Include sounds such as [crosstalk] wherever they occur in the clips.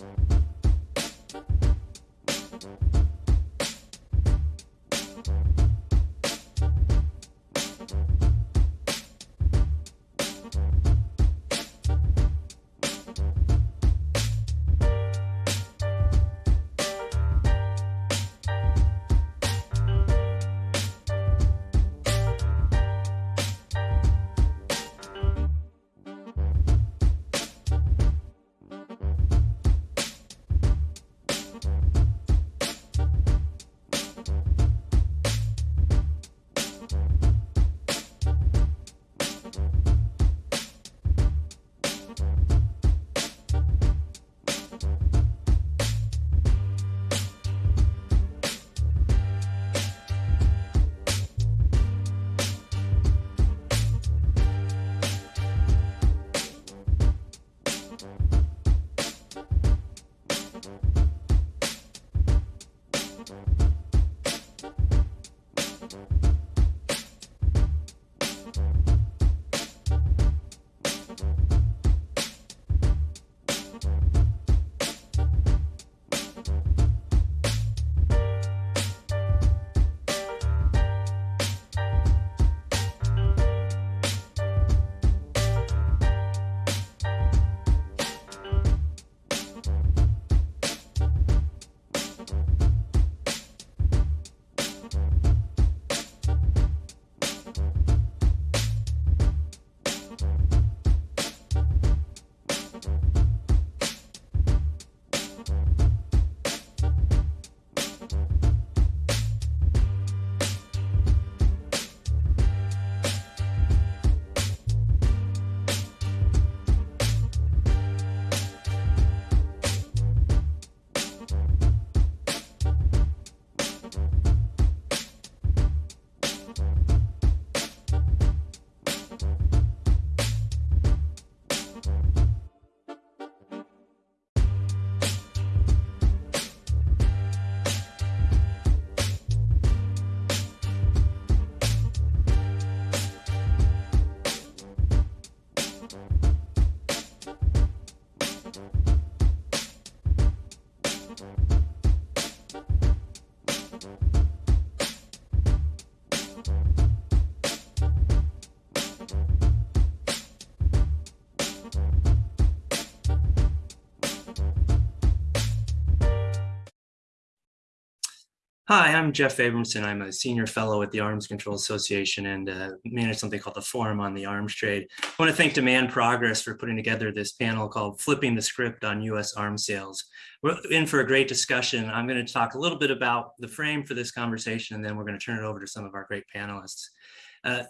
Thank you. Hi, I'm Jeff Abramson. I'm a senior fellow at the Arms Control Association and uh, manage something called the Forum on the Arms Trade. I want to thank Demand Progress for putting together this panel called Flipping the Script on U.S. Arms Sales. We're in for a great discussion. I'm going to talk a little bit about the frame for this conversation, and then we're going to turn it over to some of our great panelists. Uh,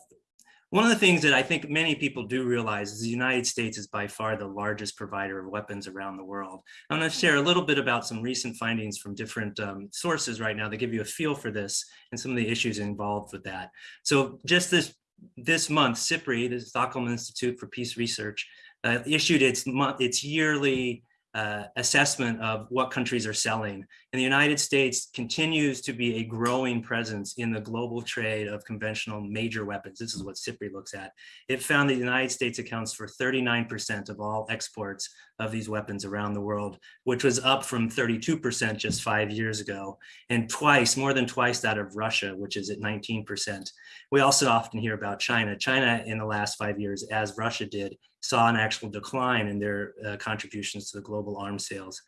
one of the things that I think many people do realize is the United States is by far the largest provider of weapons around the world. I'm going to share a little bit about some recent findings from different um, sources right now that give you a feel for this and some of the issues involved with that. So just this this month, SIPRI, the Stockholm Institute for Peace Research, uh, issued its its yearly uh, assessment of what countries are selling. And the United States continues to be a growing presence in the global trade of conventional major weapons. This is what SIPRI looks at. It found that the United States accounts for 39% of all exports of these weapons around the world, which was up from 32% just five years ago, and twice, more than twice that of Russia, which is at 19%. We also often hear about China. China in the last five years, as Russia did, saw an actual decline in their uh, contributions to the global arms sales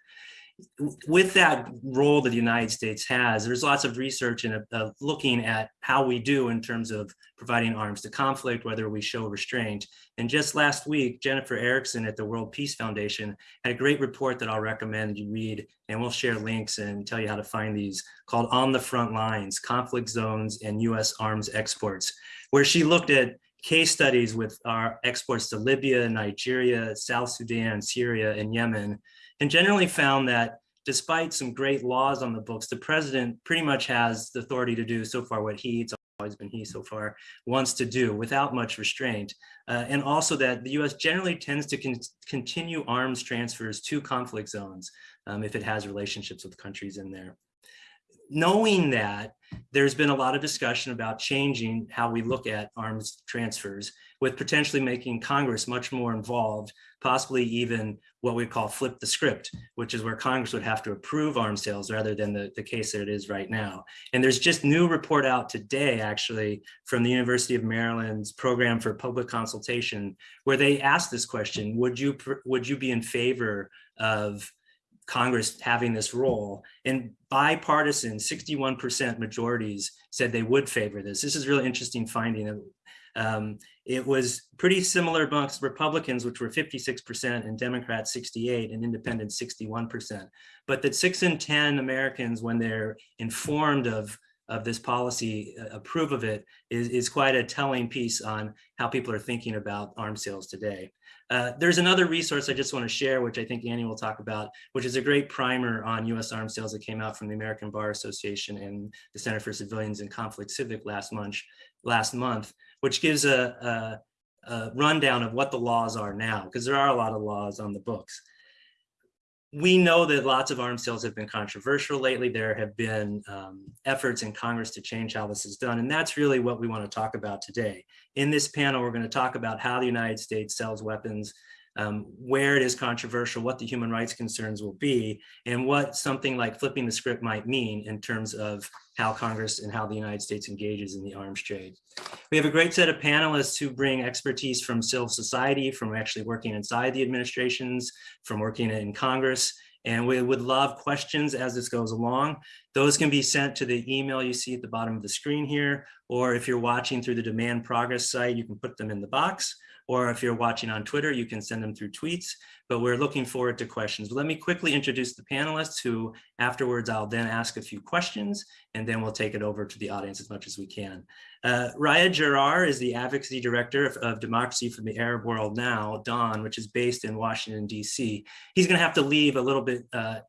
with that role that the United States has, there's lots of research and uh, looking at how we do in terms of providing arms to conflict, whether we show restraint. And just last week, Jennifer Erickson at the World Peace Foundation had a great report that I'll recommend you read, and we'll share links and tell you how to find these, called On the Front Lines, Conflict Zones and U.S. Arms Exports, where she looked at case studies with our exports to Libya, Nigeria, South Sudan, Syria, and Yemen, and generally found that despite some great laws on the books, the president pretty much has the authority to do so far what he, it's always been he so far, wants to do without much restraint. Uh, and also that the US generally tends to con continue arms transfers to conflict zones um, if it has relationships with countries in there knowing that, there's been a lot of discussion about changing how we look at arms transfers with potentially making Congress much more involved, possibly even what we call flip the script, which is where Congress would have to approve arms sales rather than the, the case that it is right now. And there's just new report out today, actually, from the University of Maryland's program for public consultation, where they asked this question, would you, would you be in favor of Congress having this role and bipartisan 61% majorities said they would favor this. This is really interesting finding. Um, it was pretty similar amongst Republicans, which were 56% and Democrats 68 and independents 61%. But that six in 10 Americans, when they're informed of of this policy, uh, approve of it, is, is quite a telling piece on how people are thinking about arms sales today. Uh, there's another resource I just want to share, which I think Annie will talk about, which is a great primer on U.S. arms sales that came out from the American Bar Association and the Center for Civilians and Conflict Civic last month, last month which gives a, a, a rundown of what the laws are now, because there are a lot of laws on the books we know that lots of arms sales have been controversial lately. There have been um, efforts in Congress to change how this is done. And that's really what we want to talk about today. In this panel, we're going to talk about how the United States sells weapons um, where it is controversial, what the human rights concerns will be, and what something like flipping the script might mean in terms of how Congress and how the United States engages in the arms trade. We have a great set of panelists who bring expertise from civil society, from actually working inside the administrations, from working in Congress, and we would love questions as this goes along. Those can be sent to the email you see at the bottom of the screen here, or if you're watching through the demand progress site, you can put them in the box, or if you're watching on Twitter, you can send them through tweets, but we're looking forward to questions. Let me quickly introduce the panelists who afterwards I'll then ask a few questions and then we'll take it over to the audience as much as we can. Uh, Raed Jarrar is the Advocacy Director of, of, Democracy for the Arab World Now, DAWN, which is based in Washington, D.C. He's going to have to leave a little bit uh,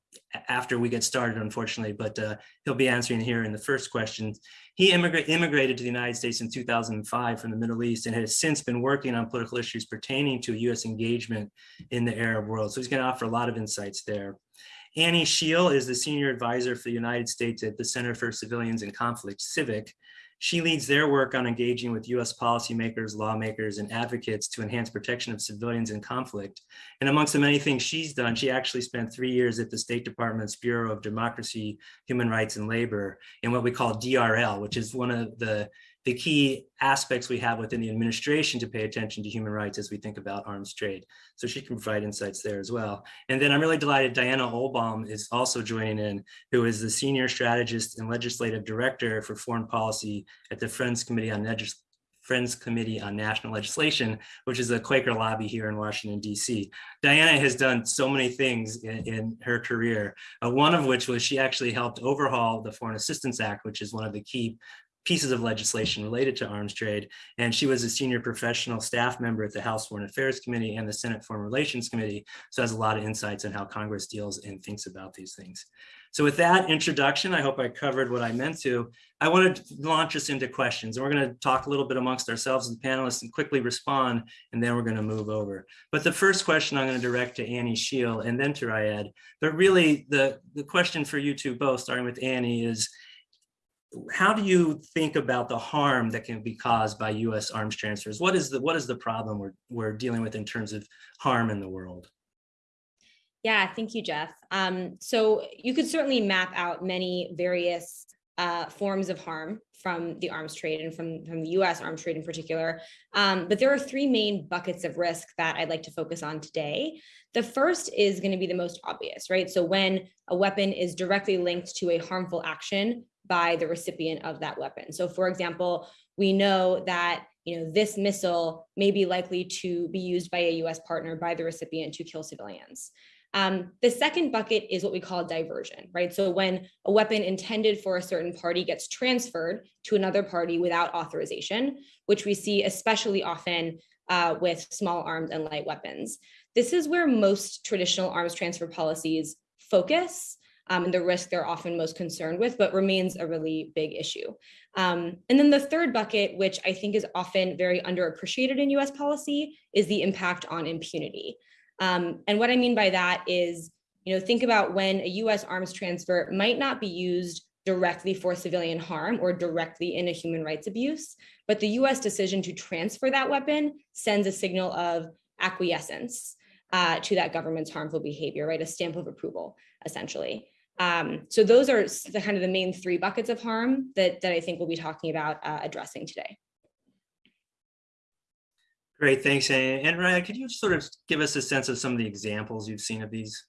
after we get started, unfortunately, but uh, he'll be answering here in the first question. He immigra immigrated to the United States in 2005 from the Middle East and has since been working on political issues pertaining to U.S. engagement in the Arab world. So he's going to offer a lot of insights there. Annie Shiel is the senior advisor for the United States at the Center for Civilians in Conflict, CIVIC, she leads their work on engaging with US policymakers, lawmakers, and advocates to enhance protection of civilians in conflict. And amongst the many things she's done, she actually spent three years at the State Department's Bureau of Democracy, Human Rights, and Labor in what we call DRL, which is one of the the key aspects we have within the administration to pay attention to human rights as we think about arms trade. So she can provide insights there as well. And then I'm really delighted Diana Ohlbaum is also joining in, who is the Senior Strategist and Legislative Director for Foreign Policy at the Friends Committee on Legis Friends Committee on National Legislation, which is a Quaker lobby here in Washington, D.C. Diana has done so many things in, in her career, uh, one of which was she actually helped overhaul the Foreign Assistance Act, which is one of the key pieces of legislation related to arms trade. And she was a senior professional staff member at the House Foreign Affairs Committee and the Senate Foreign Relations Committee. So has a lot of insights on how Congress deals and thinks about these things. So with that introduction, I hope I covered what I meant to. I want to launch us into questions and we're going to talk a little bit amongst ourselves as panelists and quickly respond, and then we're going to move over. But the first question I'm going to direct to Annie Shiel and then to Raed. But really the, the question for you two both, starting with Annie, is how do you think about the harm that can be caused by U.S. arms transfers? What is the what is the problem we're we're dealing with in terms of harm in the world? Yeah, thank you, Jeff. Um, so you could certainly map out many various uh, forms of harm from the arms trade and from, from the US arms trade in particular. Um, but there are three main buckets of risk that I'd like to focus on today. The first is going to be the most obvious, right? So when a weapon is directly linked to a harmful action by the recipient of that weapon. So for example, we know that you know this missile may be likely to be used by a US partner by the recipient to kill civilians. Um, the second bucket is what we call diversion, right? So when a weapon intended for a certain party gets transferred to another party without authorization, which we see especially often uh, with small arms and light weapons. This is where most traditional arms transfer policies focus um, and the risk they're often most concerned with, but remains a really big issue. Um, and then the third bucket, which I think is often very underappreciated in US policy, is the impact on impunity. Um, and what I mean by that is, you know, think about when a US arms transfer might not be used directly for civilian harm or directly in a human rights abuse. But the US decision to transfer that weapon sends a signal of acquiescence uh, to that government's harmful behavior, right? A stamp of approval, essentially. Um, so those are the kind of the main three buckets of harm that, that I think we'll be talking about uh, addressing today. Great, thanks. And, and Raed, could you sort of give us a sense of some of the examples you've seen of these?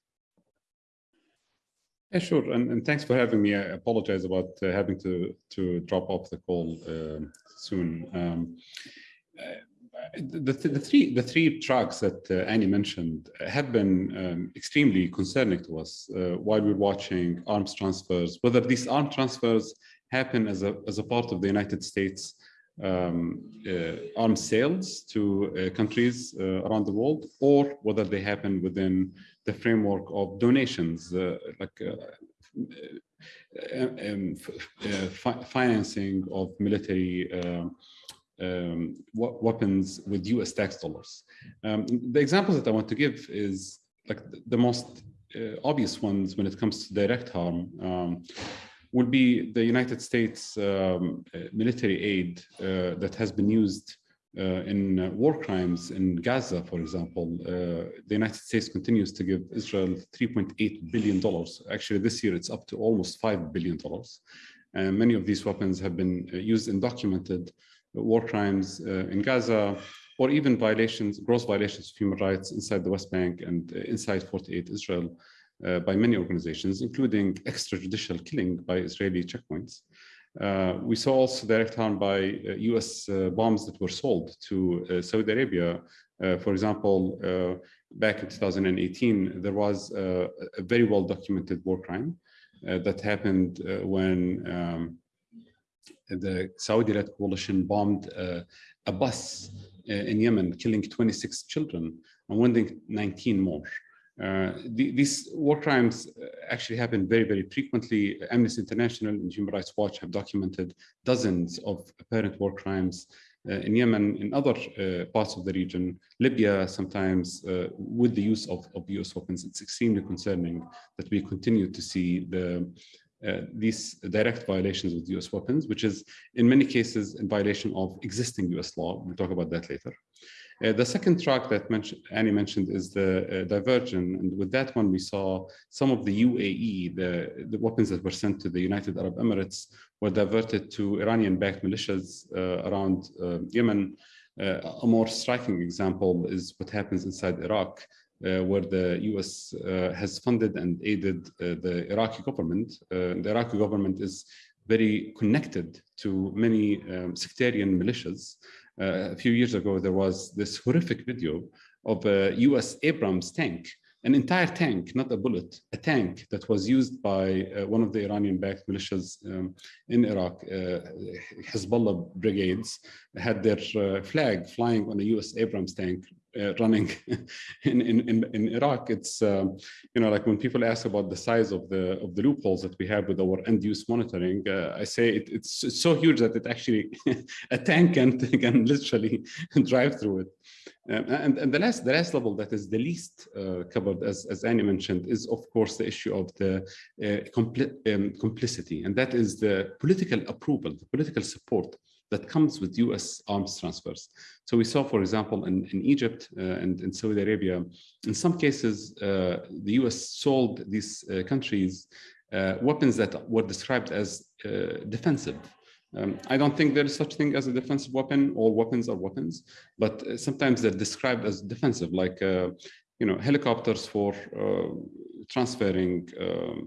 Yeah, sure. And, and thanks for having me. I apologize about uh, having to, to drop off the call uh, soon. Um, uh, the, the, three the three tracks that uh, Annie mentioned have been um, extremely concerning to us uh, while we're watching arms transfers, whether these arms transfers happen as a, as a part of the United States um, uh, arms sales to countries around the world, or whether they happen within the framework of donations, uh, like uh, uh, um, fi financing of military um, weapons with US tax dollars. Um, the examples that I want to give is like the most uh, obvious ones when it comes to direct harm um, would be the United States um, military aid uh, that has been used uh, in uh, war crimes in Gaza, for example, uh, the United States continues to give Israel $3.8 billion. Actually, this year it's up to almost $5 billion. And many of these weapons have been used and documented war crimes in Gaza, or even violations, gross violations of human rights inside the West Bank and inside 48 Israel uh, by many organizations, including extrajudicial killing by Israeli checkpoints. Uh, we saw also direct harm by uh, US uh, bombs that were sold to uh, Saudi Arabia. Uh, for example, uh, back in 2018, there was a very well documented war crime that happened when um, the Saudi-led coalition bombed a bus in Yemen, killing 26 children and wounding 19 more. Uh, the, these war crimes uh, actually happen very, very frequently. Amnesty International and Human Rights Watch have documented dozens of apparent war crimes uh, in Yemen, in other uh, parts of the region, Libya sometimes uh, with the use of, of US weapons. It's extremely concerning that we continue to see the these direct violations with US weapons, which is in many cases in violation of existing US law. We'll talk about that later. Uh, the second track that mention, Annie mentioned is the uh, diversion. And with that one, we saw some of the UAE, the, the weapons that were sent to the United Arab Emirates were diverted to Iranian-backed militias uh, around uh, Yemen. Uh, a more striking example is what happens inside Iraq, uh, where the US has funded and aided the Iraqi government. the Iraqi government is very connected to many um, sectarian militias. Uh, a few years ago, there was this horrific video of a US Abrams tank, an entire tank, not a bullet, a tank that was used by uh, one of the Iranian-backed militias um, in Iraq, uh, Hezbollah brigades, had their uh, flag flying on a US Abrams tank. uh, running [laughs] in, in, in, Iraq. It's, um, you know, like when people ask about the size of the of the loopholes that we have with our end use monitoring, uh, I say it, it's so huge that it actually, [laughs] a tank can, [laughs] can literally drive through it. Um, and, and the last the last level that is the least uh, covered, as, as Annie mentioned, is of course the issue of the uh, compli um, complicity, and that is the political approval, the political support that comes with US arms transfers. So we saw, for example, in, in Egypt uh, and in Saudi Arabia, in some cases, uh, the US sold these uh, countries uh, weapons that were described as uh, defensive. Um, I don't think there is such thing as a defensive weapon. All weapons are weapons, but sometimes they're described as defensive, like you know helicopters for transferring um,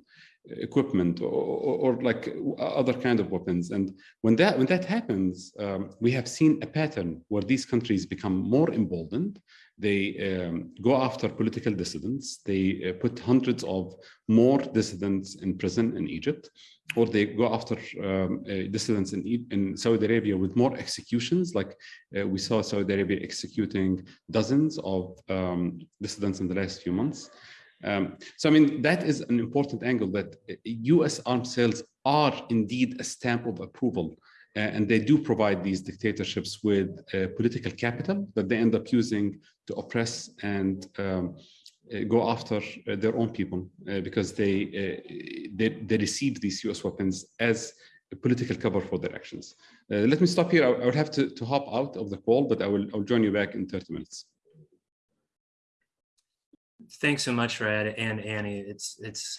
equipment or, or, or, like other kind of weapons. And when that when that happens, um, we have seen a pattern where these countries become more emboldened. They um, go after political dissidents. They uh, put hundreds of more dissidents in prison in Egypt, or they go after um, uh, dissidents in, in Saudi Arabia with more executions. Like uh, we saw Saudi Arabia executing dozens of um, dissidents in the last few months. Um, so, I mean, that is an important angle that US arms sales are indeed a stamp of approval. Uh, and they do provide these dictatorships with uh, political capital that they end up using to oppress and um, uh, go after uh, their own people uh, because they, uh, they they received these U.S. weapons as a political cover for their actions. Uh, let me stop here. I, I will have to, to hop out of the call, but I will I'll join you back in 30 minutes. Thanks so much, Raed and Annie. It's it's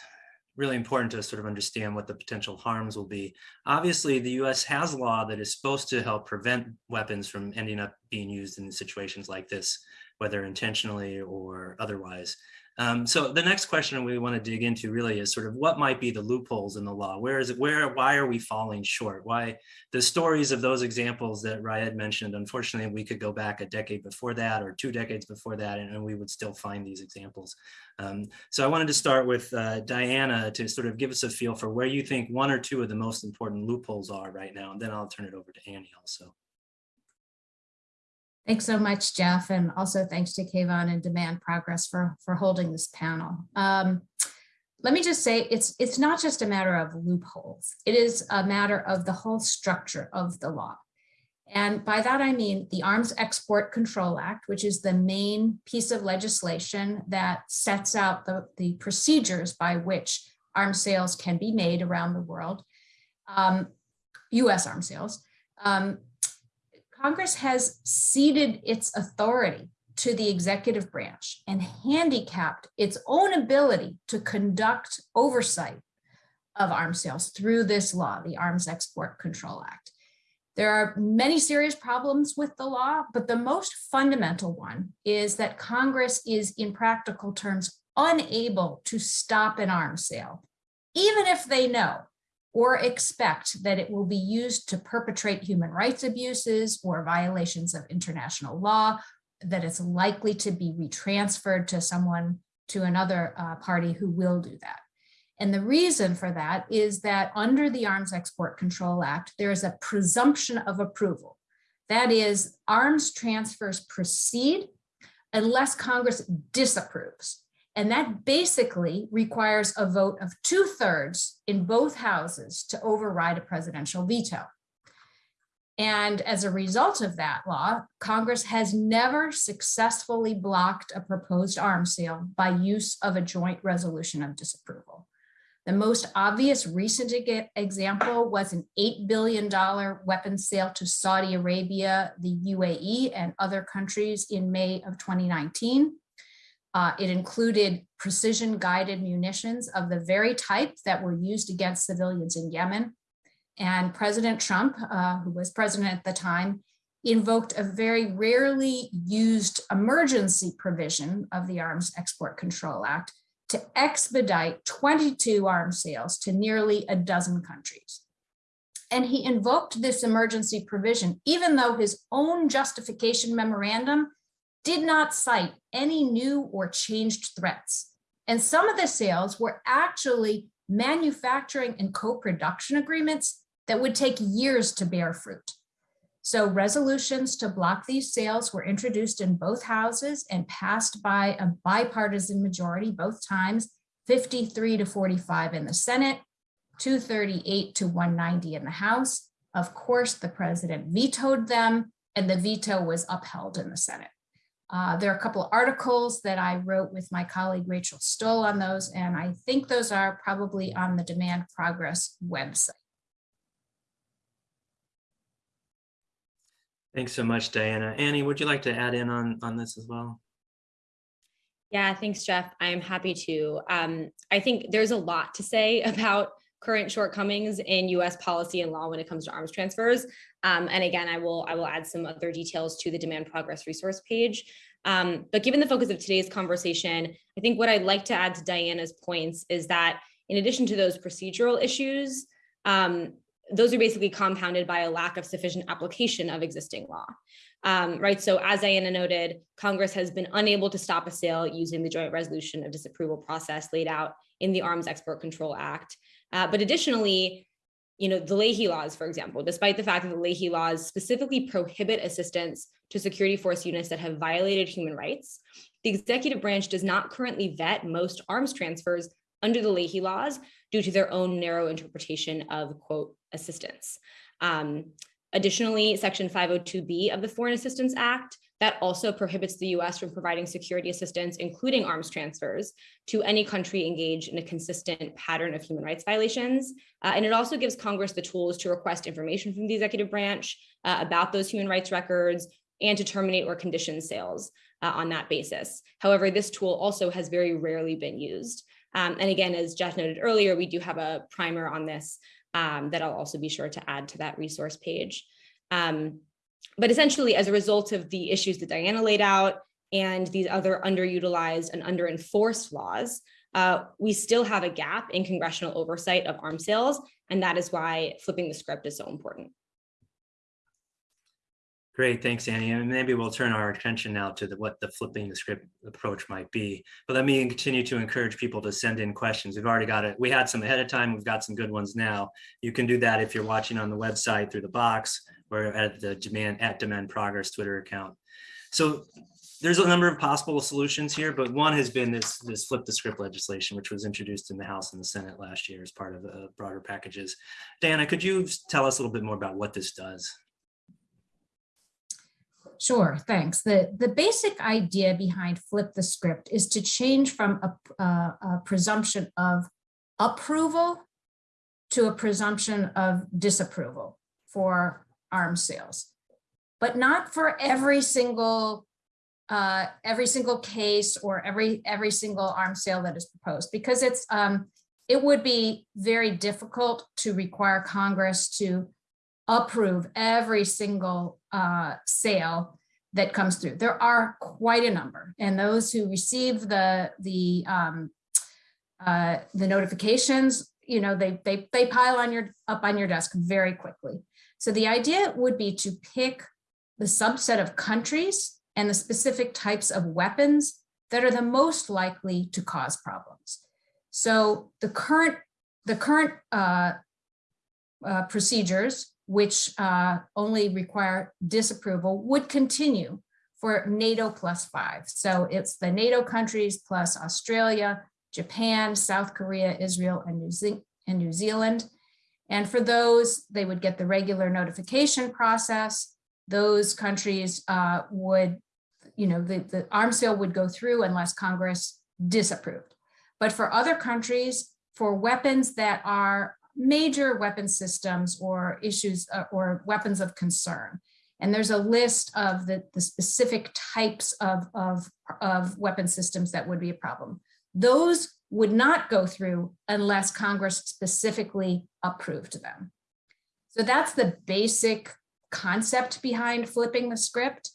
really important to sort of understand what the potential harms will be. Obviously, the U.S. has law that is supposed to help prevent weapons from ending up being used in situations like this, whether intentionally or otherwise. Um, so the next question we want to dig into really is sort of what might be the loopholes in the law? Where is it? Where? Why are we falling short? Why the stories of those examples that Raed mentioned? Unfortunately, we could go back a decade before that or two decades before that, and, and we would still find these examples. Um, so I wanted to start with uh, Diana to sort of give us a feel for where you think one or two of the most important loopholes are right now, and then I'll turn it over to Annie also. Thanks so much, Jeff, and also thanks to Kayvon and Demand Progress for, for holding this panel. Um, let me just say, it's, it's not just a matter of loopholes. It is a matter of the whole structure of the law. And by that, I mean the Arms Export Control Act, which is the main piece of legislation that sets out the, the procedures by which arms sales can be made around the world, um, US arms sales. Um, Congress has ceded its authority to the executive branch and handicapped its own ability to conduct oversight of arms sales through this law, the Arms Export Control Act. There are many serious problems with the law, but the most fundamental one is that Congress is in practical terms unable to stop an arms sale, even if they know or expect that it will be used to perpetrate human rights abuses or violations of international law, that it's likely to be retransferred to someone, to another uh, party who will do that. And the reason for that is that under the Arms Export Control Act, there is a presumption of approval. That is, arms transfers proceed unless Congress disapproves. And that basically requires a vote of two thirds in both houses to override a presidential veto. And as a result of that law, Congress has never successfully blocked a proposed arms sale by use of a joint resolution of disapproval. The most obvious recent example was an $8 billion weapons sale to Saudi Arabia, the UAE, and other countries in May of 2019. Uh, it included precision guided munitions of the very type that were used against civilians in Yemen. And President Trump, uh, who was president at the time, invoked a very rarely used emergency provision of the Arms Export Control Act to expedite 22 arms sales to nearly a dozen countries. And he invoked this emergency provision, even though his own justification memorandum did not cite any new or changed threats. And some of the sales were actually manufacturing and co-production agreements that would take years to bear fruit. So resolutions to block these sales were introduced in both houses and passed by a bipartisan majority both times, 53 to 45 in the Senate, 238 to 190 in the House. Of course, the president vetoed them and the veto was upheld in the Senate. Uh, there are a couple of articles that I wrote with my colleague Rachel Stohl on those, and I think those are probably on the Demand Progress website. Thanks so much, Diana. Annie, would you like to add in on, on this as well? Yeah, thanks, Jeff. I am happy to. Um, I think there's a lot to say [laughs] about current shortcomings in U.S. policy and law when it comes to arms transfers. Um, and again, I will I will add some other details to the demand progress resource page. Um, but given the focus of today's conversation, I think what I'd like to add to Diana's points is that in addition to those procedural issues, um, those are basically compounded by a lack of sufficient application of existing law. Um, right. So as Diana noted, Congress has been unable to stop a sale using the joint resolution of disapproval process laid out in the Arms Export Control Act. Uh, but additionally, you know, the Leahy laws, for example, despite the fact that the Leahy laws specifically prohibit assistance to security force units that have violated human rights, the executive branch does not currently vet most arms transfers under the Leahy laws due to their own narrow interpretation of quote assistance. Um, additionally, section 502B of the Foreign Assistance Act That also prohibits the US from providing security assistance, including arms transfers, to any country engaged in a consistent pattern of human rights violations. Uh, and it also gives Congress the tools to request information from the executive branch uh, about those human rights records and to terminate or condition sales uh, on that basis. However, this tool also has very rarely been used. Um, and again, as Jeff noted earlier, we do have a primer on this um, that I'll also be sure to add to that resource page. Um, but essentially, as a result of the issues that Diana laid out and these other underutilized and under-enforced laws, uh, we still have a gap in congressional oversight of arms sales, and that is why flipping the script is so important. Great, thanks, Annie. And maybe we'll turn our attention now to the, what the flipping the script approach might be. But let me continue to encourage people to send in questions. We've already got it. We had some ahead of time. We've got some good ones now. You can do that if you're watching on the website through the box or at the demand at demand progress Twitter account. So there's a number of possible solutions here, but one has been this, this flip the script legislation, which was introduced in the House and the Senate last year as part of the uh, broader packages. Diana, could you tell us a little bit more about what this does? Sure, thanks. The, the basic idea behind flip the script is to change from a, a, a presumption of approval to a presumption of disapproval for arms sales, but not for every single uh, every single case or every every single arms sale that is proposed, because it's um, it would be very difficult to require Congress to approve every single uh, sale that comes through. There are quite a number, and those who receive the the um, uh, the notifications, you know, they they they pile on your up on your desk very quickly. So the idea would be to pick the subset of countries and the specific types of weapons that are the most likely to cause problems. So the current the current uh, uh, procedures which uh, only require disapproval, would continue for NATO plus five. So it's the NATO countries plus Australia, Japan, South Korea, Israel, and New, Ze and New Zealand. And for those, they would get the regular notification process. Those countries uh, would, you know, the, the arms sale would go through unless Congress disapproved. But for other countries, for weapons that are major weapon systems or issues uh, or weapons of concern. And there's a list of the, the specific types of, of, of weapon systems that would be a problem. Those would not go through unless Congress specifically approved them. So that's the basic concept behind flipping the script.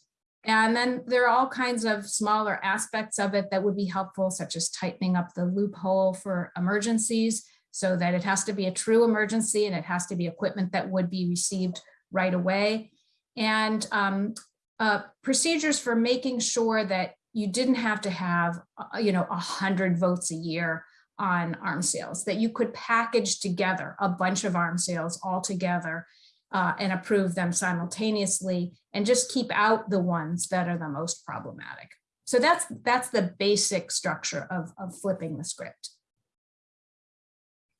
And then there are all kinds of smaller aspects of it that would be helpful, such as tightening up the loophole for emergencies so that it has to be a true emergency and it has to be equipment that would be received right away. And um, uh, procedures for making sure that you didn't have to have, uh, you know, a hundred votes a year on arms sales, that you could package together a bunch of arms sales all together uh, and approve them simultaneously and just keep out the ones that are the most problematic. So that's that's the basic structure of, of flipping the script.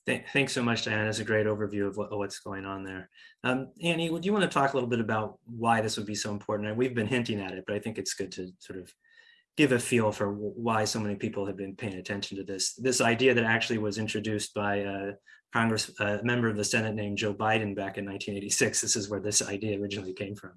Th thanks so much, Diana. That's a great overview of what, what's going on there. Um, Annie, would you want to talk a little bit about why this would be so important? And we've been hinting at it, but I think it's good to sort of give a feel for why so many people have been paying attention to this. This idea that actually was introduced by a Congress, a member of the Senate named Joe Biden back in 1986. This is where this idea originally came from.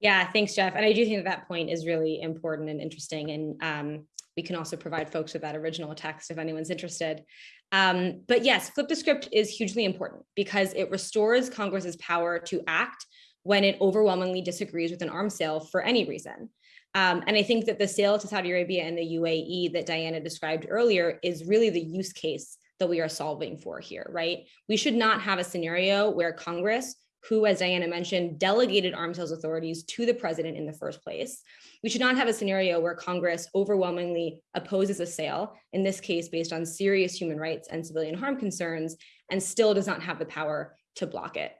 Yeah, thanks, Jeff. And I do think that, that point is really important and interesting. And um, we can also provide folks with that original text if anyone's interested. Um, but yes, flip the script is hugely important because it restores Congress's power to act when it overwhelmingly disagrees with an arms sale for any reason. Um, and I think that the sale to Saudi Arabia and the UAE that Diana described earlier is really the use case that we are solving for here, right? We should not have a scenario where Congress who, as Diana mentioned, delegated arms sales authorities to the president in the first place. We should not have a scenario where Congress overwhelmingly opposes a sale, in this case, based on serious human rights and civilian harm concerns, and still does not have the power to block it.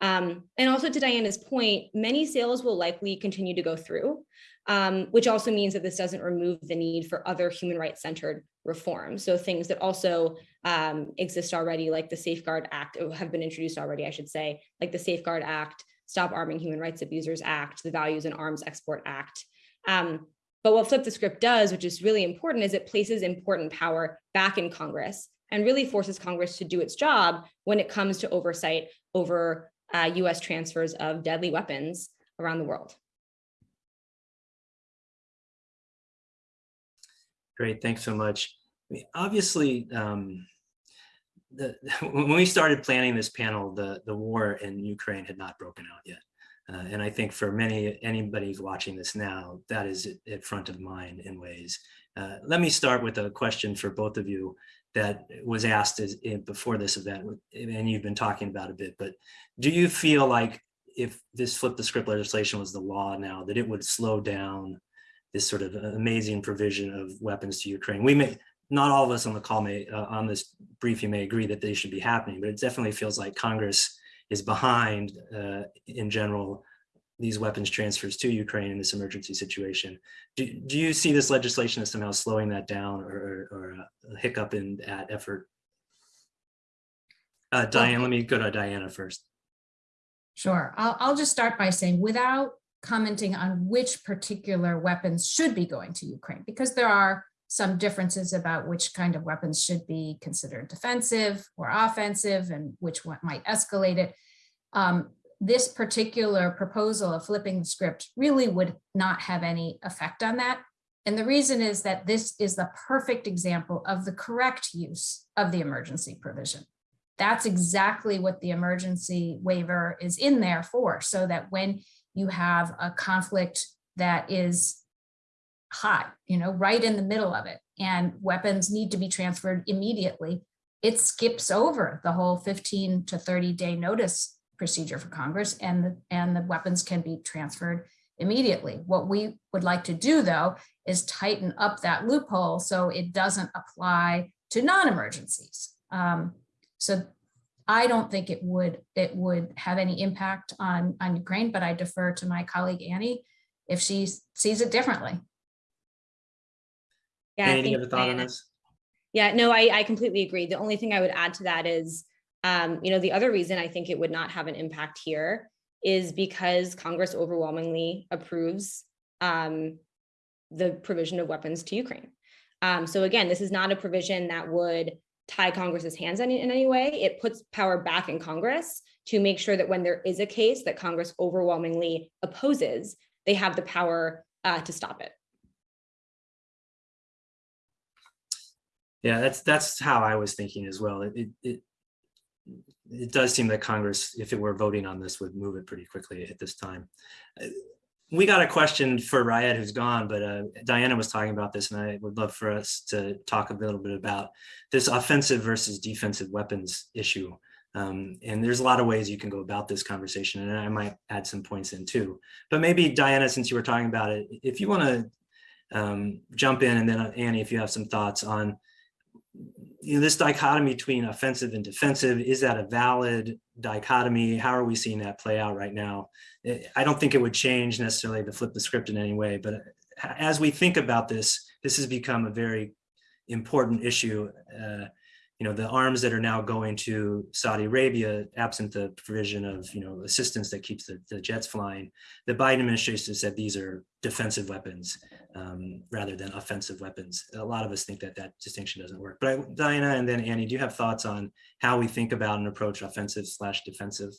Um, and also to Diana's point, many sales will likely continue to go through, um, which also means that this doesn't remove the need for other human rights centered reforms. So things that also um, exist already, like the Safeguard Act, have been introduced already, I should say, like the Safeguard Act, Stop Arming Human Rights Abusers Act, the Values and Arms Export Act. Um, but what Flip the Script does, which is really important, is it places important power back in Congress and really forces Congress to do its job when it comes to oversight over uh, US transfers of deadly weapons around the world. Great, thanks so much. Obviously, um, the, [laughs] when we started planning this panel, the, the war in Ukraine had not broken out yet. Uh, and I think for many, anybody watching this now, that is at- front of mind in ways. Uh, let me start with a question for both of you that was asked as, before this event, and you've been talking about a bit, but do you feel like if this flip the script legislation was the law now, that it would slow down this sort of amazing provision of weapons to Ukraine? We may, not all of us on the call may, uh, on this briefing may agree that they should be happening, but it definitely feels like Congress is behind, uh, in general, these weapons transfers to Ukraine in this emergency situation. Do, do you see this legislation as somehow slowing that down or, or a hiccup in that effort? Uh, Diane, let me go to Diana first. Sure. I'll, I'll just start by saying without commenting on which particular weapons should be going to Ukraine, because there are some differences about which kind of weapons should be considered defensive or offensive and which one might escalate it. Um, this particular proposal of flipping the script really would not have any effect on that. And the reason is that this is the perfect example of the correct use of the emergency provision. That's exactly what the emergency waiver is in there for, so that when you have a conflict that is hot, you know, right in the middle of it, and weapons need to be transferred immediately, it skips over the whole 15 to 30 day notice procedure for Congress and the, and the weapons can be transferred immediately. What we would like to do though is tighten up that loophole so it doesn't apply to non-emergencies. Um, so I don't think it would it would have any impact on on Ukraine, but I defer to my colleague Annie if she sees it differently. Yeah, I Annie, you have a thought on this? Yeah, no, I, I completely agree. The only thing I would add to that is, um, you know, the other reason I think it would not have an impact here is because Congress overwhelmingly approves um, the provision of weapons to Ukraine. Um, so again, this is not a provision that would tie Congress's hands in, in any way. It puts power back in Congress to make sure that when there is a case that Congress overwhelmingly opposes, they have the power uh, to stop it. Yeah, that's, that's how I was thinking as well. It, it, it, it does seem that Congress, if it were voting on this, would move it pretty quickly at this time. We got a question for Raed who's gone, but uh, Diana was talking about this and I would love for us to talk a little bit about this offensive versus defensive weapons issue. Um, and there's a lot of ways you can go about this conversation and I might add some points in too. But maybe Diana, since you were talking about it, if you want to um, jump in and then uh, Annie, if you have some thoughts on you know, this dichotomy between offensive and defensive, is that a valid dichotomy? How are we seeing that play out right now? I don't think it would change necessarily to flip the script in any way, but as we think about this, this has become a very important issue. Uh, you know, the arms that are now going to Saudi Arabia, absent the provision of, you know, assistance that keeps the, the jets flying, the Biden administration said these are defensive weapons um, rather than offensive weapons. A lot of us think that that distinction doesn't work. But I, Diana and then Annie, do you have thoughts on how we think about and approach offensive slash defensive?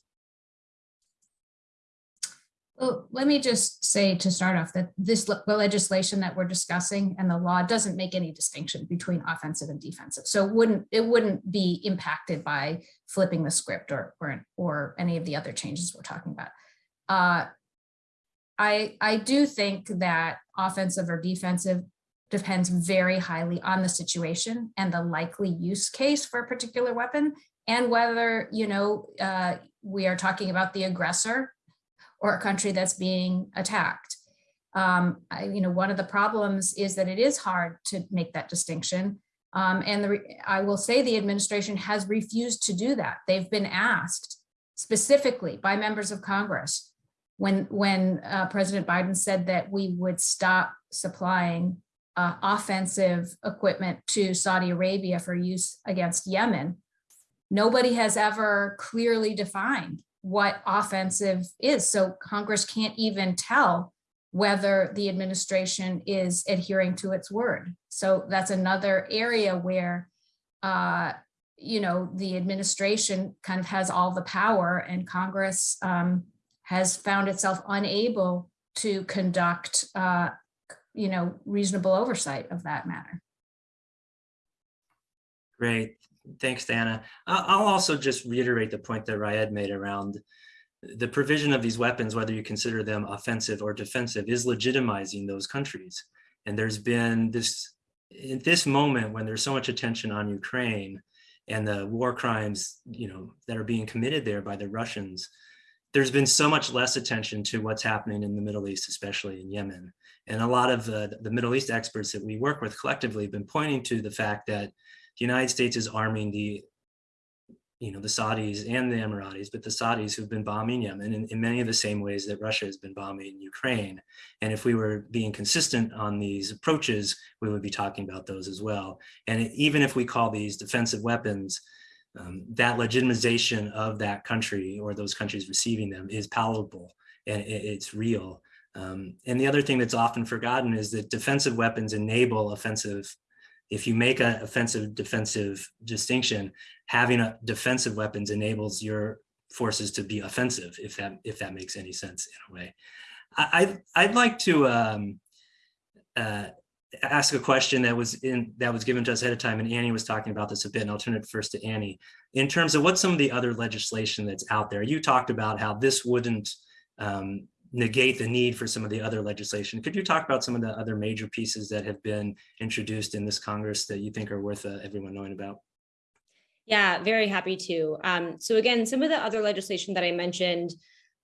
Well, let me just say to start off that this the legislation that we're discussing and the law doesn't make any distinction between offensive and defensive. So it wouldn't it wouldn't be impacted by flipping the script or or, or any of the other changes we're talking about. Uh, I I do think that offensive or defensive depends very highly on the situation and the likely use case for a particular weapon and whether you know uh, we are talking about the aggressor or a country that's being attacked. Um, I, you know, one of the problems is that it is hard to make that distinction. Um, and the, I will say the administration has refused to do that. They've been asked specifically by members of Congress when, when uh, President Biden said that we would stop supplying uh, offensive equipment to Saudi Arabia for use against Yemen. Nobody has ever clearly defined what offensive is. So Congress can't even tell whether the administration is adhering to its word. So that's another area where, uh, you know, the administration kind of has all the power and Congress um, has found itself unable to conduct, uh, you know, reasonable oversight of that matter. Great. Thanks, Dana. I'll also just reiterate the point that Raed made around the provision of these weapons, whether you consider them offensive or defensive, is legitimizing those countries. And there's been this, in this moment, when there's so much attention on Ukraine and the war crimes, you know, that are being committed there by the Russians, there's been so much less attention to what's happening in the Middle East, especially in Yemen. And a lot of uh, the Middle East experts that we work with collectively have been pointing to the fact that the United States is arming the, you know, the Saudis and the Emiratis, but the Saudis who've been bombing Yemen in, in many of the same ways that Russia has been bombing Ukraine. And if we were being consistent on these approaches, we would be talking about those as well. And even if we call these defensive weapons, um, that legitimization of that country or those countries receiving them is palatable and it- it's real. Um, and the other thing that's often forgotten is that defensive weapons enable offensive if you make an offensive defensive distinction, having a defensive weapons enables your forces to be offensive, if that if that makes any sense in a way. I, I'd, like to um, uh, ask a question that was in that was given to us ahead of time, and Annie was talking about this a bit, and I'll turn it first to Annie. In terms of what some of the other legislation that's out there, you talked about how this wouldn't um, negate the need for some of the other legislation. Could you talk about some of the other major pieces that have been introduced in this Congress that you think are worth uh, everyone knowing about? Yeah, very happy to. Um, so again, some of the other legislation that I mentioned,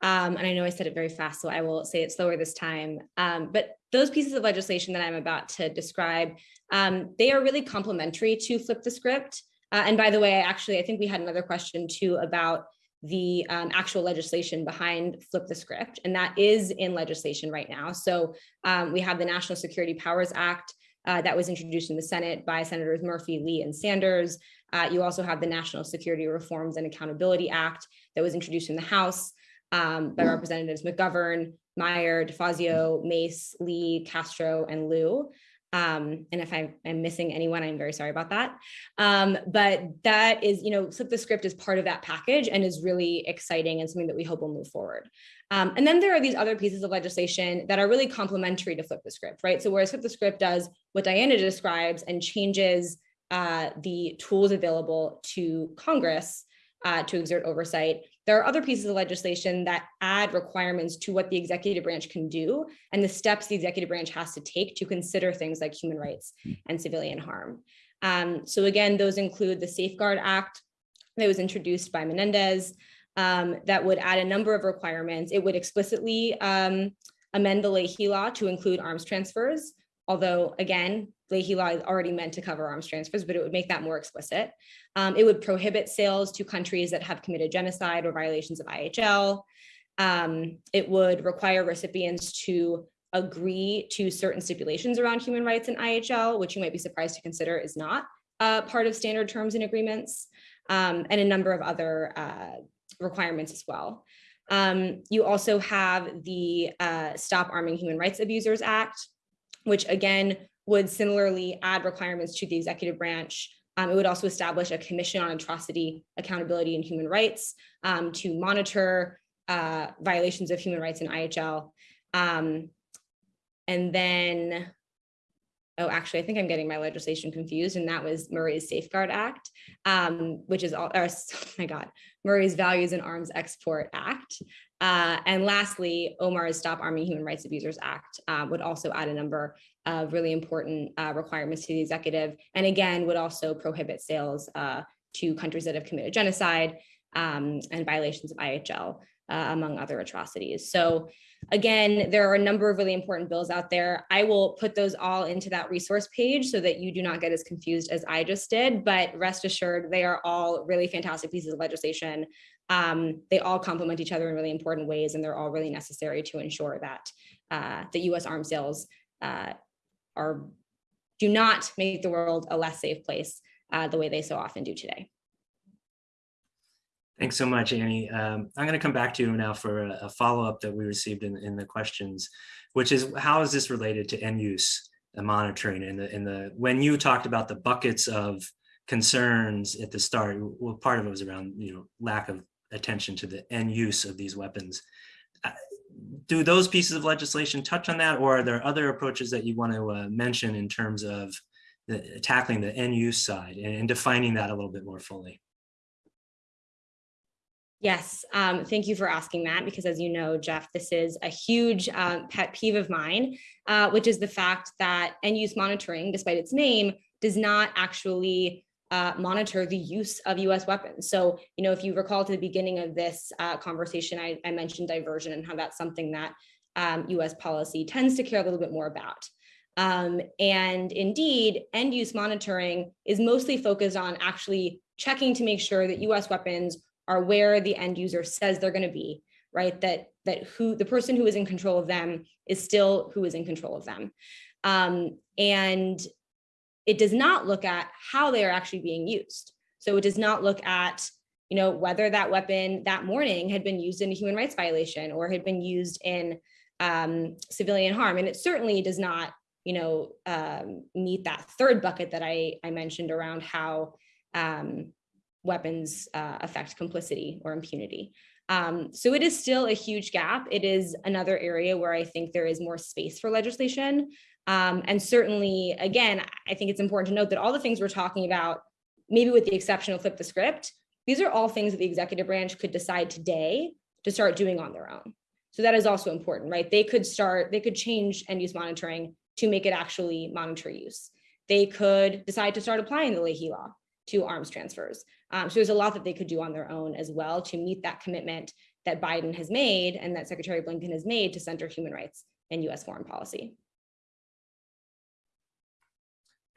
um, and I know I said it very fast, so I will say it slower this time. Um, but those pieces of legislation that I'm about to describe, um, they are really complementary to flip the script. Uh, and by the way, actually, I think we had another question too about the um, actual legislation behind flip the script, and that is in legislation right now. So um, we have the National Security Powers Act uh, that was introduced in the Senate by Senators Murphy, Lee, and Sanders. Uh, you also have the National Security Reforms and Accountability Act that was introduced in the House um, by Representatives McGovern, Meijer, DeFazio, Mace, Lee, Castro, and Lieu. Um, and if I am missing anyone, I'm very sorry about that. Um, but that is, you know, Flip the Script is part of that package and is really exciting and something that we hope will move forward. Um, and then there are these other pieces of legislation that are really complementary to Flip the Script, right? So whereas Flip the Script does what Diana describes and changes uh, the tools available to Congress uh, to exert oversight. There are other pieces of legislation that add requirements to what the executive branch can do and the steps the executive branch has to take to consider things like human rights and civilian harm. Um, so again, those include the Safeguard Act that was introduced by Menendez um, that would add a number of requirements. It would explicitly um, amend the Leahy law to include arms transfers, although again, Leahy law already meant to cover arms transfers, but it would make that more explicit. Um, it would prohibit sales to countries that have committed genocide or violations of IHL. Um, it would require recipients to agree to certain stipulations around human rights in IHL, which you might be surprised to consider is not uh, part of standard terms and agreements, um, and a number of other uh, requirements as well. Um, you also have the uh, Stop Arming Human Rights Abusers Act, which again would similarly add requirements to the executive branch. Um, it would also establish a commission on atrocity, accountability, and human rights um, to monitor uh, violations of human rights in IHL. Um, and then, oh, actually, I think I'm getting my legislation confused, and that was Murray's Safeguard Act, um, which is all, or, [laughs] oh my God, Murray's Values and Arms Export Act. Uh, and lastly, Omar's Stop Arming Human Rights Abusers Act uh, would also add a number really important uh, requirements to the executive, and again, would also prohibit sales uh, to countries that have committed genocide um, and violations of IHL, uh, among other atrocities. So again, there are a number of really important bills out there. I will put those all into that resource page so that you do not get as confused as I just did, but rest assured, they are all really fantastic pieces of legislation um, they all complement each other in really important ways, and they're all really necessary to ensure that uh, the U.S. arms sales uh, are do not make the world a less safe place uh, the way they so often do today. Thanks so much, Annie. Um, I'm going to come back to you now for a, a follow-up that we received in, in the questions, which is how is this related to end use and monitoring and the, in the, when you talked about the buckets of concerns at the start, well, part of it was around, you know, lack of attention to the end use of these weapons. Do those pieces of legislation touch on that, or are there other approaches that you want to uh, mention in terms of the, tackling the end use side and, and defining that a little bit more fully? Yes, um, thank you for asking that because as you know, Jeff, this is a huge uh, pet peeve of mine, uh, which is the fact that end use monitoring, despite its name, does not actually uh, monitor the use of US weapons. So, you know, if you recall to the beginning of this uh, conversation, I, I, mentioned diversion and how that's something that um, US policy tends to care a little bit more about. Um, and indeed, end use monitoring is mostly focused on actually checking to make sure that US weapons are where the end user says they're going to be, right? That that who the person who is in control of them is still who is in control of them. Um, and it does not look at how they are actually being used. So it does not look at you know, whether that weapon that morning had been used in a human rights violation or had been used in um, civilian harm. And it certainly does not, you know, um, meet that third bucket that I, I mentioned around how um, weapons uh, affect complicity or impunity. Um, so it is still a huge gap. It is another area where I think there is more space for legislation. Um, and certainly, again, I think it's important to note that all the things we're talking about, maybe with the exception of flip the script, these are all things that the executive branch could decide today to start doing on their own. So that is also important, right? They could start, they could change end use monitoring to make it actually monitor use. They could decide to start applying the Leahy law to arms transfers. Um, so there's a lot that they could do on their own as well to meet that commitment that Biden has made and that Secretary Blinken has made to center human rights in US foreign policy.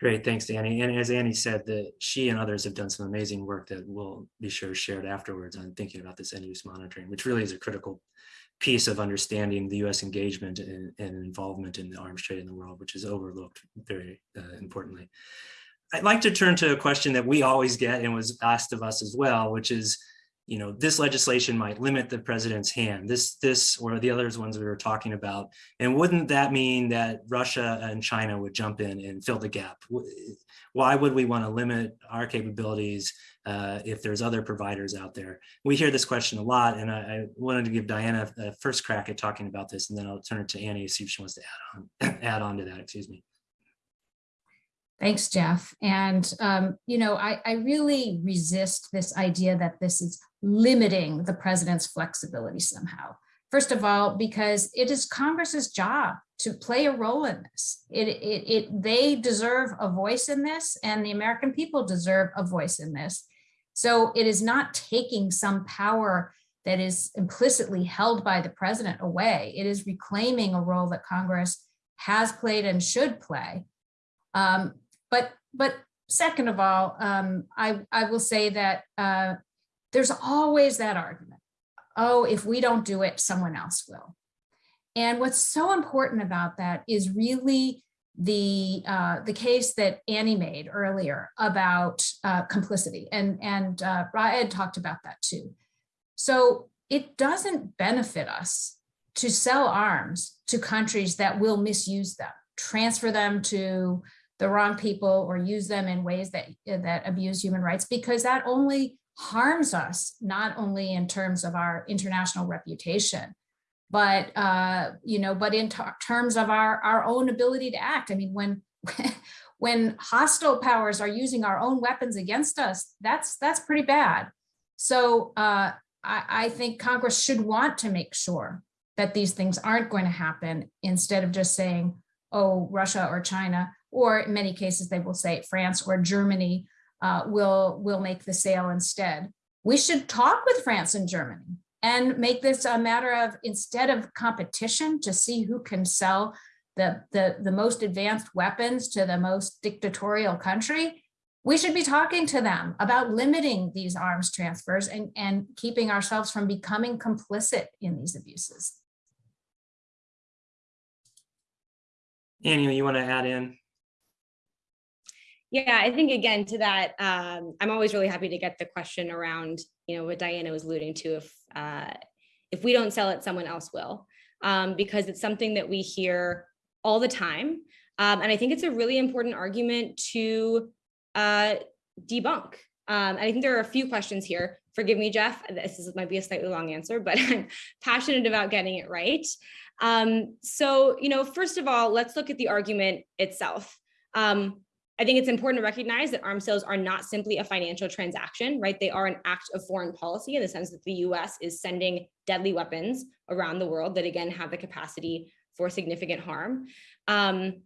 Great, thanks, Annie. And as Annie said, that she and others have done some amazing work that we'll be sure shared afterwards on thinking about this end use monitoring, which really is a critical piece of understanding the U.S. engagement and, and involvement in the arms trade in the world, which is overlooked very uh, importantly. I'd like to turn to a question that we always get and was asked of us as well, which is, you know, this legislation might limit the president's hand, this, this, or the others ones we were talking about. And wouldn't that mean that Russia and China would jump in and fill the gap? Why would we want to limit our capabilities uh, if there's other providers out there? We hear this question a lot, and I, I, wanted to give Diana a first crack at talking about this, and then I'll turn it to Annie, to see if she wants to add on, [clears throat] add on to that, excuse me. Thanks, Jeff. And, um, you know, I, I really resist this idea that this is limiting the president's flexibility somehow. First of all, because it is Congress's job to play a role in this. It, it, it, they deserve a voice in this and the American people deserve a voice in this. So it is not taking some power that is implicitly held by the president away. It is reclaiming a role that Congress has played and should play. Um, but but second of all, um, I, I will say that uh, there's always that argument. Oh, if we don't do it, someone else will. And what's so important about that is really the uh, the case that Annie made earlier about uh, complicity, and and uh, Raed talked about that too. So it doesn't benefit us to sell arms to countries that will misuse them, transfer them to the wrong people or use them in ways that, that abuse human rights because that only harms us, not only in terms of our international reputation, but uh, you know, but in terms of our, our own ability to act. I mean, when [laughs] when hostile powers are using our own weapons against us, that's that's pretty bad. So uh, I, I think Congress should want to make sure that these things aren't going to happen instead of just saying, oh, Russia or China or in many cases they will say France or Germany uh, will, will make the sale instead. We should talk with France and Germany and make this a matter of instead of competition to see who can sell the, the, the most advanced weapons to the most dictatorial country, we should be talking to them about limiting these arms transfers and, and keeping ourselves from becoming complicit in these abuses. Annie, you want to add in? Yeah, I think again to that, um, I'm always really happy to get the question around, you know, what Diana was alluding to. If uh, if we don't sell it, someone else will, um, because it's something that we hear all the time, um, and I think it's a really important argument to uh, debunk. Um, and I think there are a few questions here. Forgive me, Jeff. This is, might be a slightly long answer, but [laughs] I'm passionate about getting it right. Um, so, you know, first of all, let's look at the argument itself. Um, I think it's important to recognize that arms sales are not simply a financial transaction, right? They are an act of foreign policy in the sense that the US is sending deadly weapons around the world that again have the capacity for significant harm. Um,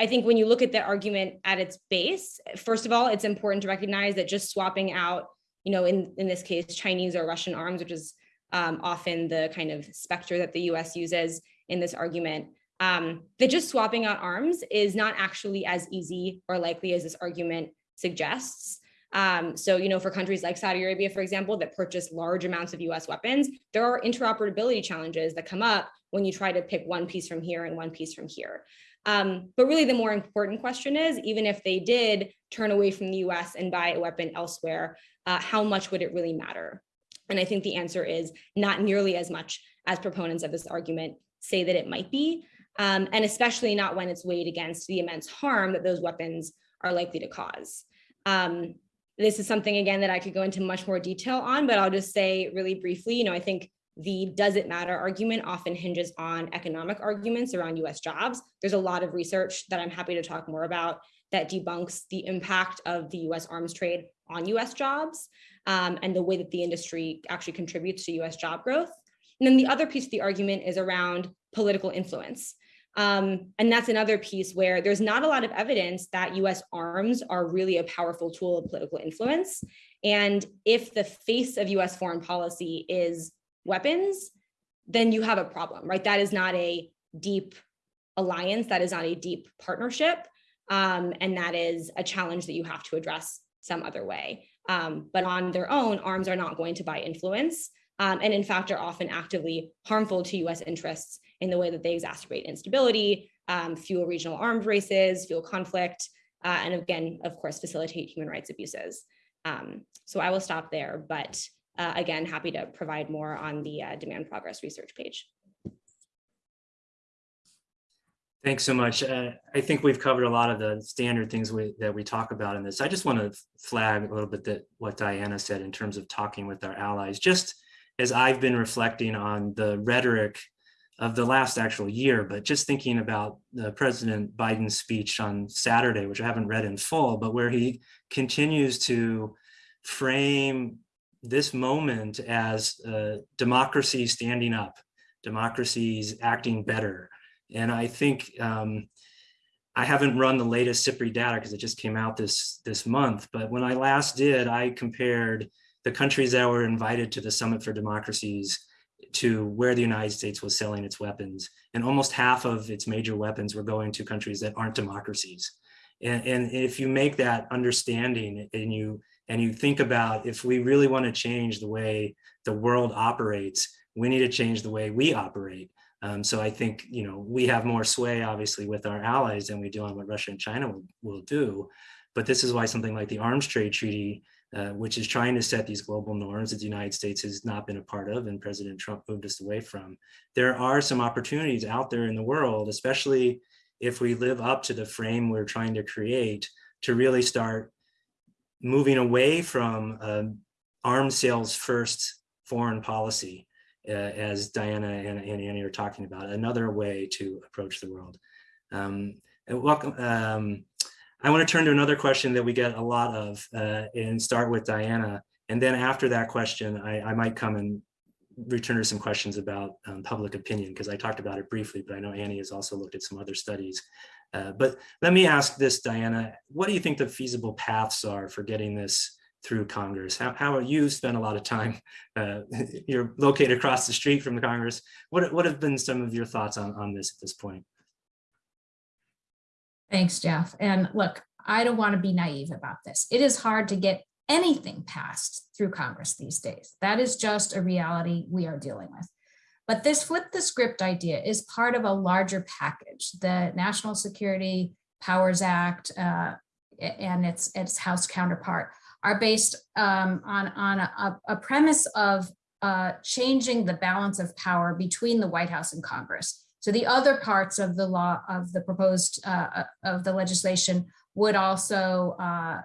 I think when you look at the argument at its base, first of all, it's important to recognize that just swapping out, you know, in, in this case, Chinese or Russian arms, which is um, often the kind of specter that the US uses in this argument, um, that just swapping out arms is not actually as easy or likely as this argument suggests. Um, so, you know, for countries like Saudi Arabia, for example, that purchase large amounts of US weapons, there are interoperability challenges that come up when you try to pick one piece from here and one piece from here. Um, but really the more important question is, even if they did turn away from the US and buy a weapon elsewhere, uh, how much would it really matter? And I think the answer is not nearly as much as proponents of this argument say that it might be, um, and especially not when it's weighed against the immense harm that those weapons are likely to cause. Um, this is something, again, that I could go into much more detail on, but I'll just say really briefly, you know, I think the does it matter argument often hinges on economic arguments around US jobs. There's a lot of research that I'm happy to talk more about that debunks the impact of the US arms trade on US jobs um, and the way that the industry actually contributes to US job growth. And then the other piece of the argument is around political influence. Um, and that's another piece where there's not a lot of evidence that US arms are really a powerful tool of political influence. And if the face of US foreign policy is weapons, then you have a problem, right? That is not a deep alliance, that is not a deep partnership. Um, and that is a challenge that you have to address some other way. Um, but on their own, arms are not going to buy influence. Um, and in fact, are often actively harmful to US interests in the way that they exacerbate instability, um, fuel regional arms races, fuel conflict, uh, and again, of course, facilitate human rights abuses. Um, so I will stop there, but uh, again, happy to provide more on the uh, demand progress research page. Thanks so much. Uh, I think we've covered a lot of the standard things we, that we talk about in this. I just want to flag a little bit that what Diana said in terms of talking with our allies, just as I've been reflecting on the rhetoric of the last actual year, but just thinking about the President Biden's speech on Saturday, which I haven't read in full, but where he continues to frame this moment as uh, democracy standing up, democracies acting better. And I think um, I haven't run the latest SIPRI data because it just came out this, this month. But when I last did, I compared the countries that were invited to the Summit for Democracies to where the United States was selling its weapons. And almost half of its major weapons were going to countries that aren't democracies. And, and if you make that understanding and you and you think about if we really want to change the way the world operates, we need to change the way we operate. Um, so I think, you know, we have more sway, obviously, with our allies than we do on what Russia and China will, will do. But this is why something like the Arms Trade Treaty, uh, which is trying to set these global norms that the United States has not been a part of and President Trump moved us away from. There are some opportunities out there in the world, especially if we live up to the frame we're trying to create to really start moving away from um, arms sales first foreign policy, uh, as Diana and, and, Annie are talking about, another way to approach the world. Um, welcome. Um, I want to turn to another question that we get a lot of uh, and start with Diana. And then after that question, I, I might come and return to some questions about um, public opinion because I talked about it briefly, but I know Annie has also looked at some other studies uh, but let me ask this, Diana, what do you think the feasible paths are for getting this through Congress? How, how you spent a lot of time, uh, [laughs] you're located across the street from the Congress. What, what have been some of your thoughts on, on this at this point? Thanks, Jeff. And look, I don't want to be naive about this. It is hard to get anything passed through Congress these days. That is just a reality we are dealing with. But this flip the script idea is part of a larger package. The National Security Powers Act uh, and its its House counterpart are based um, on on a, a premise of uh, changing the balance of power between the White House and Congress. So the other parts of the law of the proposed uh, of the legislation would also uh,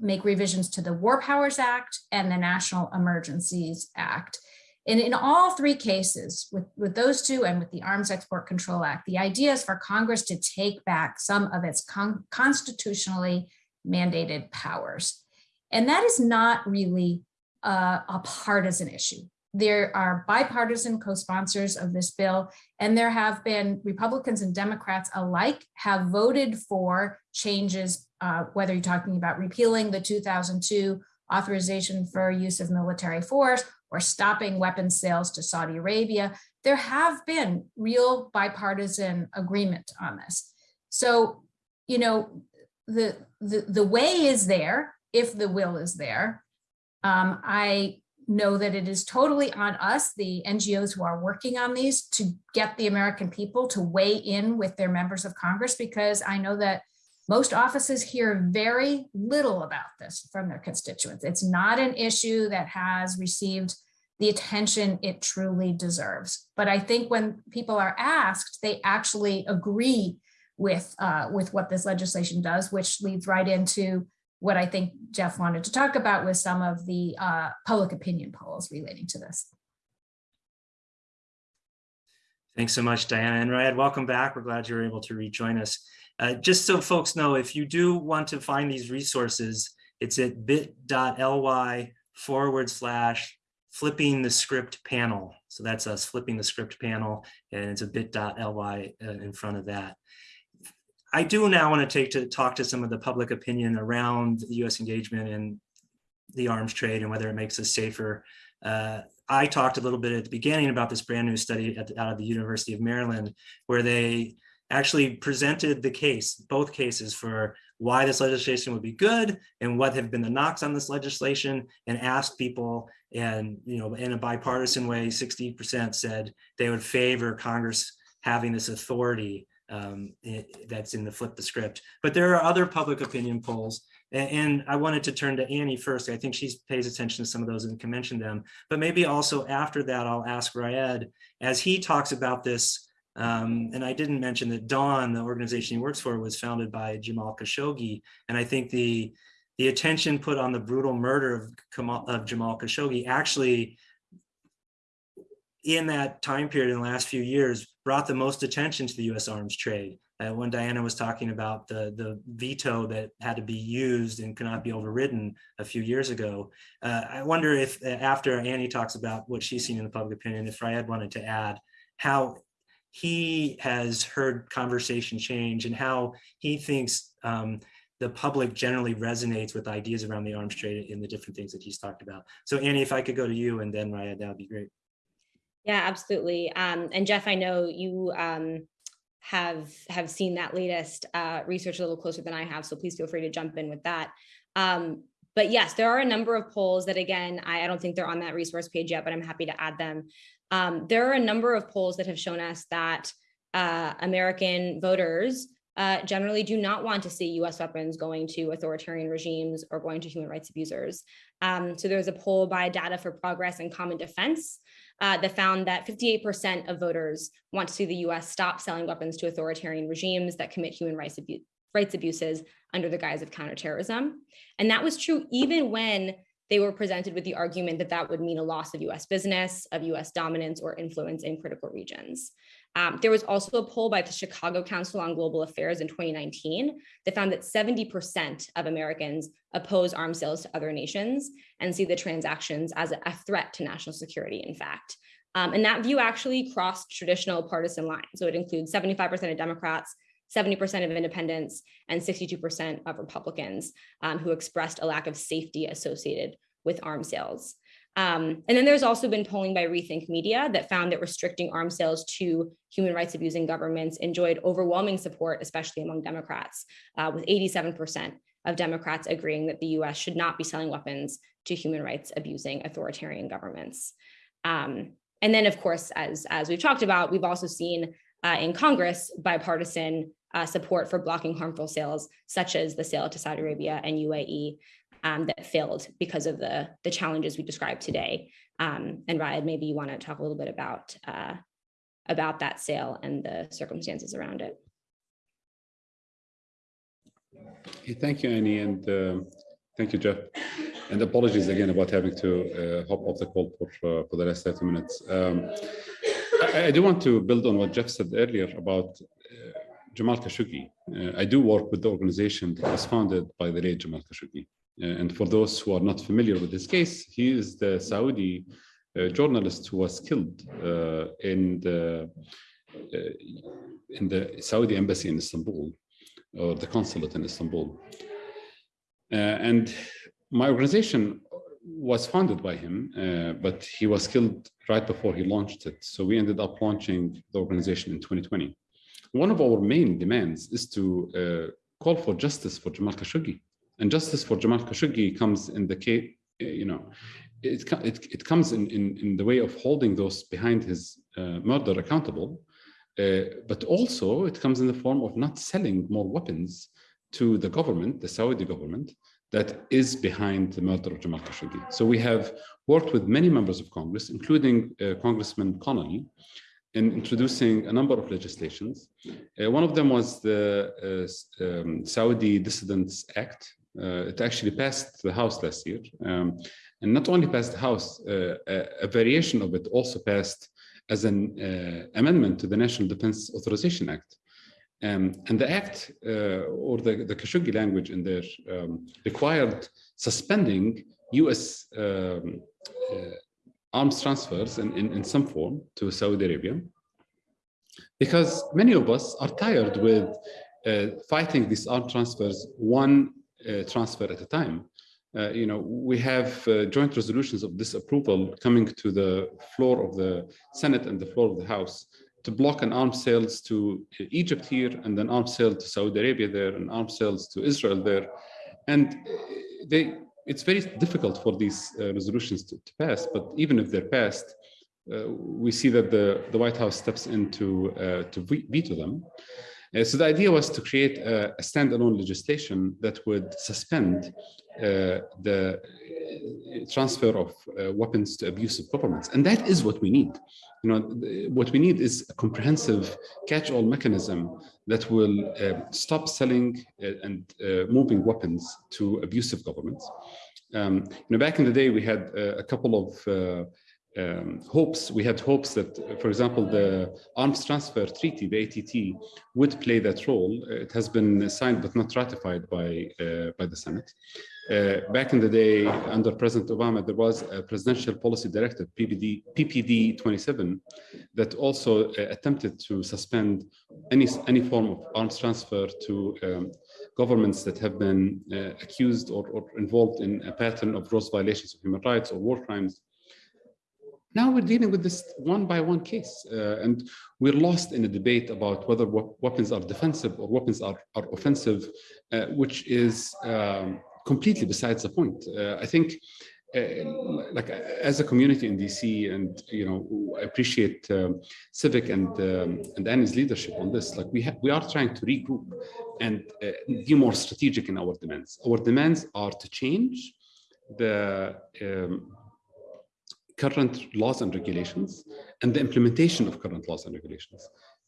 make revisions to the War Powers Act and the National Emergencies Act. And in all three cases, with, with those two and with the Arms Export Control Act, the idea is for Congress to take back some of its con constitutionally mandated powers. And that is not really uh, a partisan issue. There are bipartisan co-sponsors of this bill, and there have been Republicans and Democrats alike have voted for changes, uh, whether you're talking about repealing the 2002 authorization for use of military force or stopping weapons sales to Saudi Arabia. There have been real bipartisan agreement on this. So, you know, the, the, the way is there if the will is there. Um, I know that it is totally on us, the NGOs who are working on these, to get the American people to weigh in with their members of Congress, because I know that most offices hear very little about this from their constituents. It's not an issue that has received the attention it truly deserves. But I think when people are asked, they actually agree with, uh, with what this legislation does, which leads right into what I think Jeff wanted to talk about was some of the uh, public opinion polls relating to this. Thanks so much, Diana. And Raed, welcome back. We're glad you were able to rejoin us. Uh, just so folks know, if you do want to find these resources, it's at bit.ly forward slash flipping the script panel. So that's us flipping the script panel and it's a bit.ly uh, in front of that. I do now want to take to talk to some of the public opinion around the U.S. engagement in the arms trade and whether it makes us safer. Uh, I talked a little bit at the beginning about this brand new study the, out of the University of Maryland, where they actually presented the case, both cases for why this legislation would be good and what have been the knocks on this legislation and asked people and, you know, in a bipartisan way, 60% said they would favor Congress having this authority um, it, that's in the flip the script. But there are other public opinion polls, and, and, I wanted to turn to Annie first. I think she pays attention to some of those and can mention them. But maybe also after that, I'll ask Raed, as he talks about this, um, and I didn't mention that Dawn, the organization he works for, was founded by Jamal Khashoggi. And I think the, the attention put on the brutal murder of, Kamal, of Jamal Khashoggi actually in that time period in the last few years brought the most attention to the U.S. arms trade. Uh, when Diana was talking about the, the veto that had to be used and could not be overridden a few years ago, uh, I wonder if uh, after Annie talks about what she's seen in the public opinion, if Raed wanted to add how he has heard conversation change and how he thinks um, the public generally resonates with ideas around the arms trade and the different things that he's talked about. So Annie, if I could go to you and then Raed, that would be great. Yeah, absolutely. Um, and Jeff, I know you um, have have seen that latest uh, research a little closer than I have, so please feel free to jump in with that. Um, but yes, there are a number of polls that, again, I, I, don't think they're on that resource page yet, but I'm happy to add them. Um, there are a number of polls that have shown us that uh, American voters uh, generally do not want to see US weapons going to authoritarian regimes or going to human rights abusers. Um, so there's a poll by Data for Progress and Common Defense uh, that found that 58% of voters want to see the US stop selling weapons to authoritarian regimes that commit human rights, abu rights abuses under the guise of counterterrorism. And that was true even when they were presented with the argument that that would mean a loss of US business, of US dominance or influence in critical regions. Um, there was also a poll by the Chicago Council on Global Affairs in 2019 that found that 70% of Americans oppose arms sales to other nations and see the transactions as a, threat to national security, in fact. Um, and that view actually crossed traditional partisan lines. So it includes 75% of Democrats, 70% of independents, and 62% of Republicans um, who expressed a lack of safety associated with arms sales. Um, and then there's also been polling by Rethink Media that found that restricting arms sales to human rights abusing governments enjoyed overwhelming support, especially among Democrats, uh, with 87% of Democrats agreeing that the US should not be selling weapons to human rights abusing authoritarian governments. Um, and then, of course, as, as we've talked about, we've also seen uh, in Congress bipartisan uh, support for blocking harmful sales, such as the sale to Saudi Arabia and UAE um, that failed because of the, the challenges we described today. Um, and Raed, maybe you want to talk a little bit about, uh, about that sale and the circumstances around it. Thank you, Annie, and uh, thank you, Jeff. And apologies again about having to uh, hop off the call for, uh, for the last 30 minutes. Um, I, I do want to build on what Jeff said earlier about uh, Jamal Khashoggi. Uh, I do work with the organization that was founded by the late Jamal Khashoggi. Uh, and for those who are not familiar with this case, he is the Saudi uh, journalist who was killed uh, in the uh, in the Saudi embassy in Istanbul or the consulate in Istanbul. Uh, and my organization was founded by him, uh, but he was killed right before he launched it. So we ended up launching the organization in 2020. One of our main demands is to call for justice for Jamal Khashoggi. And justice for Jamal Khashoggi comes in the case, you know, it, it, it comes in, in, in the way of holding those behind his uh, murder accountable, uh, but also it comes in the form of not selling more weapons to the government, the Saudi government, that is behind the murder of Jamal Khashoggi. So we have worked with many members of Congress, including uh, Congressman Connolly, in introducing a number of legislations. Uh, one of them was the uh, um, Saudi Dissidents Act. Uh, it actually passed the House last year. Um, and not only passed the House, uh, a, a variation of it also passed as an uh, amendment to the National Defense Authorization Act. Um, and the act, or the, the Khashoggi language in there, um, required suspending US um, arms transfers in, in, in, some form to Saudi Arabia, because many of us are tired with uh, fighting these arms transfers one transfer at a time. Uh, you know, we have uh, joint resolutions of disapproval coming to the floor of the Senate and the floor of the House to block an arms sales to Egypt here and then arms sale to Saudi Arabia there and arms sales to Israel there. And they, it's very difficult for these uh, resolutions to, to, pass, but even if they're passed, uh, we see that the, the White House steps in to, uh, to veto them. Uh, so the idea was to create a, a standalone legislation that would suspend uh, the uh, transfer of uh, weapons to abusive governments. And that is what we need. You know, what we need is a comprehensive catch-all mechanism that will uh, stop selling and uh, moving weapons to abusive governments. Um, you know, back in the day, we had uh, a couple of um, hopes, we had hopes that, for example, the arms transfer treaty, the ATT, would play that role. It has been signed but not ratified by, uh, by the Senate. Uh, back in the day, under President Obama, there was a presidential policy directive, PPD, PPD 27, that also uh, attempted to suspend any, any form of arms transfer to um, governments that have been uh, accused or, or involved in a pattern of gross violations of human rights or war crimes now we're dealing with this one by one case, uh, and we're lost in a debate about whether weapons are defensive or weapons are, are offensive, uh, which is um, completely besides the point. Uh, I think, uh, like as a community in DC, and you know, I appreciate um, Civic and um, and Annie's leadership on this. Like we we are trying to regroup and uh, be more strategic in our demands. Our demands are to change the um, current laws and regulations and the implementation of current laws and regulations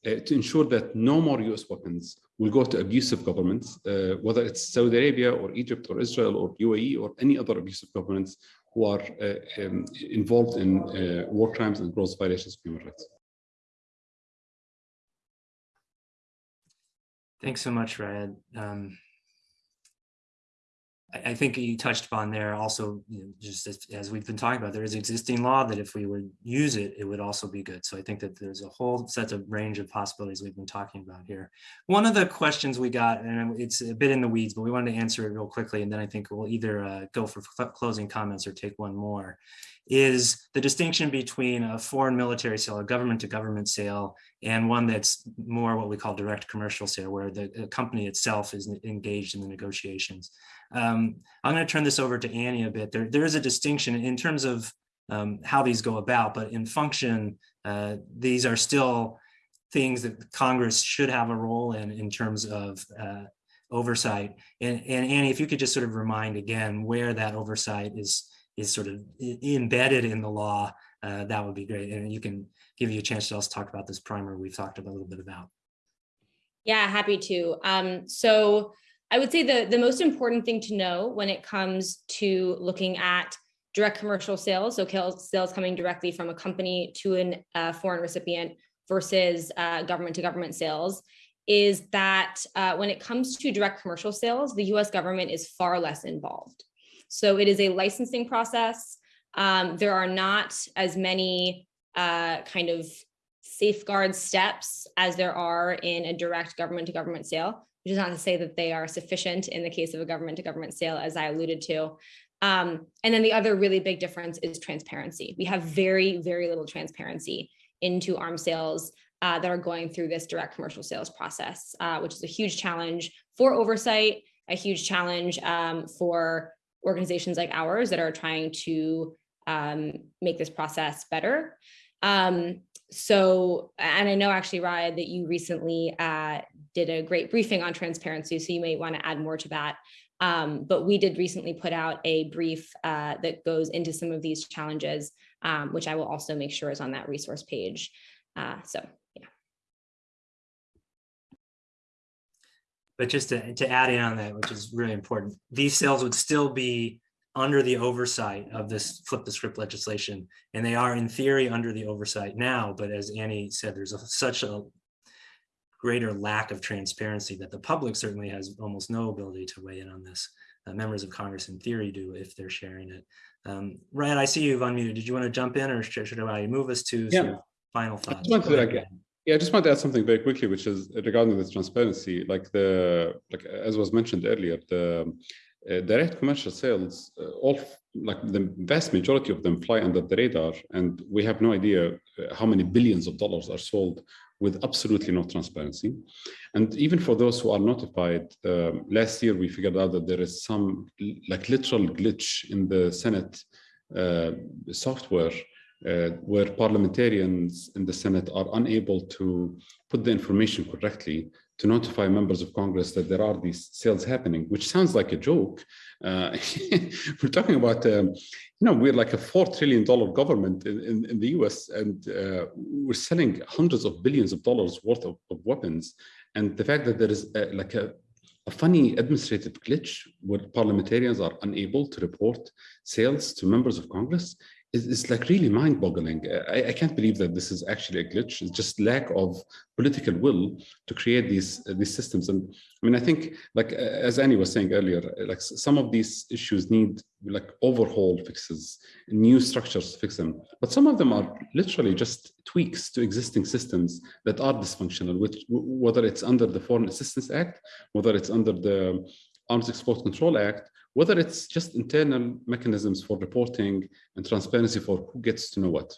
uh, to ensure that no more US weapons will go to abusive governments, uh, whether it's Saudi Arabia or Egypt or Israel or UAE or any other abusive governments who are uh, um, involved in uh, war crimes and gross violations of human rights. Thanks so much, Raed. Um, I think you touched upon there also, you know, just as, as, we've been talking about, there is existing law that if we would use it, it would also be good. So I think that there's a whole set of range of possibilities we've been talking about here. One of the questions we got, and it's a bit in the weeds, but we wanted to answer it real quickly. And then I think we'll either uh, go for closing comments or take one more is the distinction between a foreign military sale, a government to government sale, and one that's more what we call direct commercial sale, where the company itself is engaged in the negotiations. Um, I'm going to turn this over to Annie a bit. There, there is a distinction in terms of um, how these go about, but in function, uh, these are still things that Congress should have a role in, in terms of uh, oversight. And, and Annie, if you could just sort of remind again where that oversight is, is sort of embedded in the law, uh, that would be great. And you can give you a chance to also talk about this primer we've talked a little bit about. Yeah, happy to. Um, so I would say the, the most important thing to know when it comes to looking at direct commercial sales, so sales coming directly from a company to a uh, foreign recipient versus uh, government to government sales, is that uh, when it comes to direct commercial sales, the US government is far less involved. So it is a licensing process. Um, there are not as many uh, kind of safeguard steps as there are in a direct government to government sale, which is not to say that they are sufficient in the case of a government to government sale, as I alluded to. Um, and then the other really big difference is transparency. We have very, very little transparency into arms sales uh, that are going through this direct commercial sales process, uh, which is a huge challenge for oversight, a huge challenge um, for organizations like ours that are trying to um, make this process better. Um, so, and I know actually, Raya, that you recently uh, did a great briefing on transparency, so you may want to add more to that. Um, but we did recently put out a brief uh, that goes into some of these challenges, um, which I will also make sure is on that resource page. Uh, so, yeah. But just to, to add in on that, which is really important, these sales would still be under the oversight of this flip the script legislation. And they are in theory under the oversight now, but as Annie said, there's a, such a greater lack of transparency that the public certainly has almost no ability to weigh in on this. Uh, members of Congress in theory do if they're sharing it. Um, Ryan, I see you've unmuted. Did you want to jump in or should, should I move us to Yeah. sort of final thoughts? just wanted Go to, ahead. like, Yeah, I just want to add something very quickly, which is regarding this transparency, like the, like, as was mentioned earlier, the uh, direct commercial sales, uh, all, like the vast majority of them fly under the radar, and we have no idea uh, how many billions of dollars are sold with absolutely no transparency. And even for those who are notified, um, last year we figured out that there is some like literal glitch in the Senate uh, software uh, where parliamentarians in the Senate are unable to put the information correctly to notify members of Congress that there are these sales happening, which sounds like a joke. Uh, [laughs] we're talking about, um, you know, we're like a $4 trillion government in, in, in the US and uh, we're selling hundreds of billions of dollars worth of, of weapons. And the fact that there is a, like a, a funny administrative glitch where parliamentarians are unable to report sales to members of Congress is like really mind-boggling. I, I can't believe that this is actually a glitch. It's just lack of political will to create these uh, these systems. And I mean, I think like uh, as Annie was saying earlier, uh, like some of these issues need like overhaul fixes, new structures to fix them. But some of them are literally just tweaks to existing systems that are dysfunctional, which whether it's under the Foreign Assistance Act, whether it's under the Arms Export Control Act, whether it's just internal mechanisms for reporting and transparency for who gets to know what.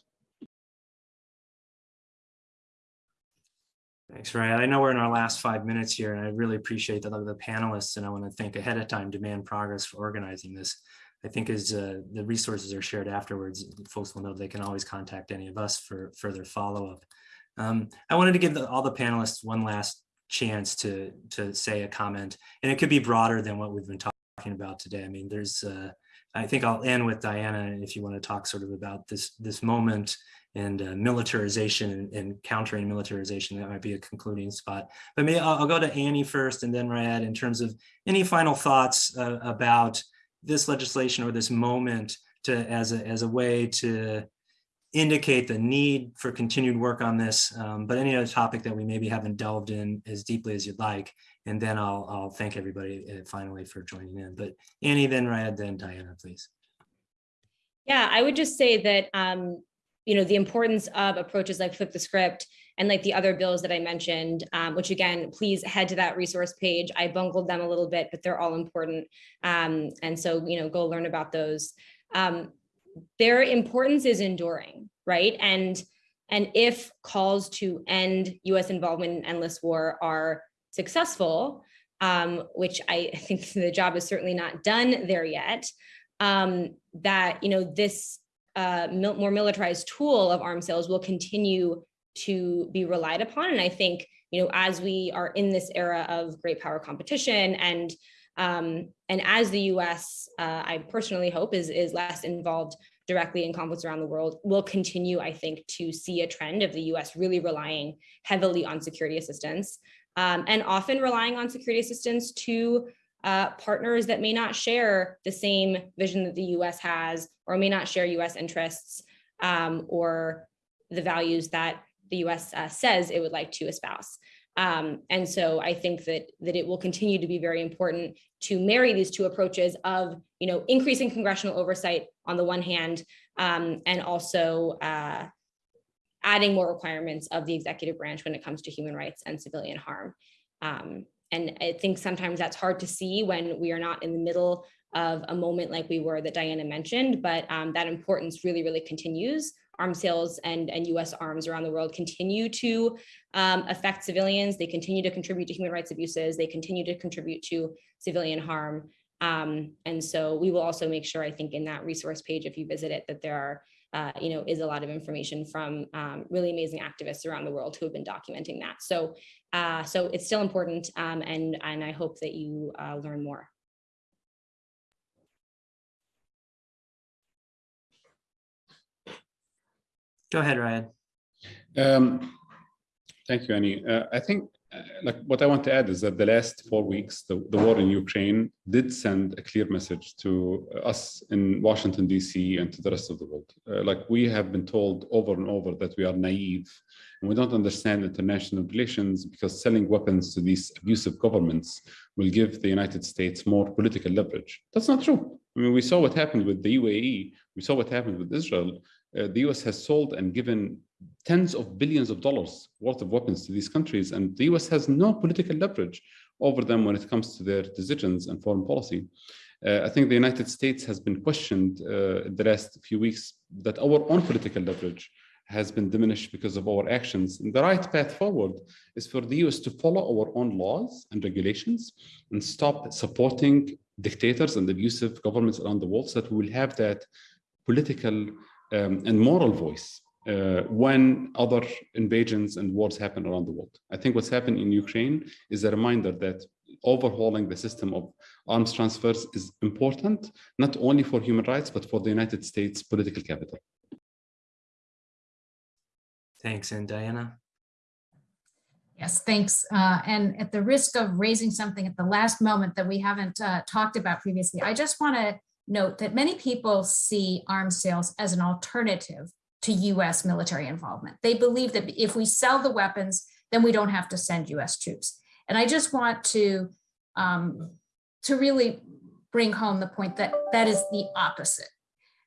Thanks, Ryan. I know we're in our last five minutes here, and I really appreciate the, the panelists, and I want to thank ahead of time Demand Progress for organizing this. I think as uh, the resources are shared afterwards, folks will know they can always contact any of us for further follow-up. Um, I wanted to give the, all the panelists one last chance to, to say a comment, and it could be broader than what we've been talking about today. I mean, there's, uh, I think I'll end with Diana, if you want to talk sort of about this, this moment and uh, militarization and, and countering militarization. That might be a concluding spot. But maybe I'll, I'll go to Annie first and then Raed in terms of any final thoughts uh, about this legislation or this moment to as a, as a way to indicate the need for continued work on this, um, but any other topic that we maybe haven't delved in as deeply as you'd like. And then I'll, I'll thank everybody uh, finally for joining in. But Annie, then Raed, then Diana, please. Yeah, I would just say that, um, you know, the importance of approaches like flip the script and like the other bills that I mentioned, um, which again, please head to that resource page. I bungled them a little bit, but they're all important. Um, and so, you know, go learn about those. Um, their importance is enduring, right? And and if calls to end U.S. involvement in endless war are successful, um, which I think [laughs] the job is certainly not done there yet, um, that you know this uh, mil more militarized tool of arms sales will continue to be relied upon. And I think, you know, as we are in this era of great power competition and um, and as the US, uh, I personally hope is, is less involved directly in conflicts around the world, will continue, I think, to see a trend of the US really relying heavily on security assistance um, and often relying on security assistance to uh, partners that may not share the same vision that the US has or may not share US interests um, or the values that the US uh, says it would like to espouse. Um, and so I think that that it will continue to be very important to marry these two approaches of, you know, increasing congressional oversight on the one hand, um, and also uh, adding more requirements of the executive branch when it comes to human rights and civilian harm. Um, and I think sometimes that's hard to see when we are not in the middle of a moment like we were that Diana mentioned, but um, that importance really, really continues arms sales and, and US arms around the world continue to um, affect civilians. They continue to contribute to human rights abuses. They continue to contribute to civilian harm. Um, and so we will also make sure, I think in that resource page, if you visit it, that there are, uh, you know, is a lot of information from um, really amazing activists around the world who have been documenting that. So, uh, so it's still important um, and, and I hope that you uh, learn more. Go ahead, Ryan. Um, thank you, Annie. Uh, I think uh, like what I want to add is that the last four weeks, the, the war in Ukraine did send a clear message to us in Washington, DC and to the rest of the world. Uh, like we have been told over and over that we are naive and we don't understand international relations because selling weapons to these abusive governments will give the United States more political leverage. That's not true. I mean, we saw what happened with the UAE. We saw what happened with Israel uh, the US has sold and given tens of billions of dollars worth of weapons to these countries, and the US has no political leverage over them when it comes to their decisions and foreign policy. Uh, I think the United States has been questioned uh, the last few weeks that our own political leverage has been diminished because of our actions. And the right path forward is for the US to follow our own laws and regulations and stop supporting dictators and abusive governments around the world so that we will have that political um, and moral voice uh, when other invasions and wars happen around the world. I think what's happened in Ukraine is a reminder that overhauling the system of arms transfers is important, not only for human rights, but for the United States political capital. Thanks. And Diana? Yes, thanks. Uh, and at the risk of raising something at the last moment that we haven't uh, talked about previously, I just want to note that many people see arms sales as an alternative to US military involvement. They believe that if we sell the weapons, then we don't have to send US troops. And I just want to, um, to really bring home the point that that is the opposite.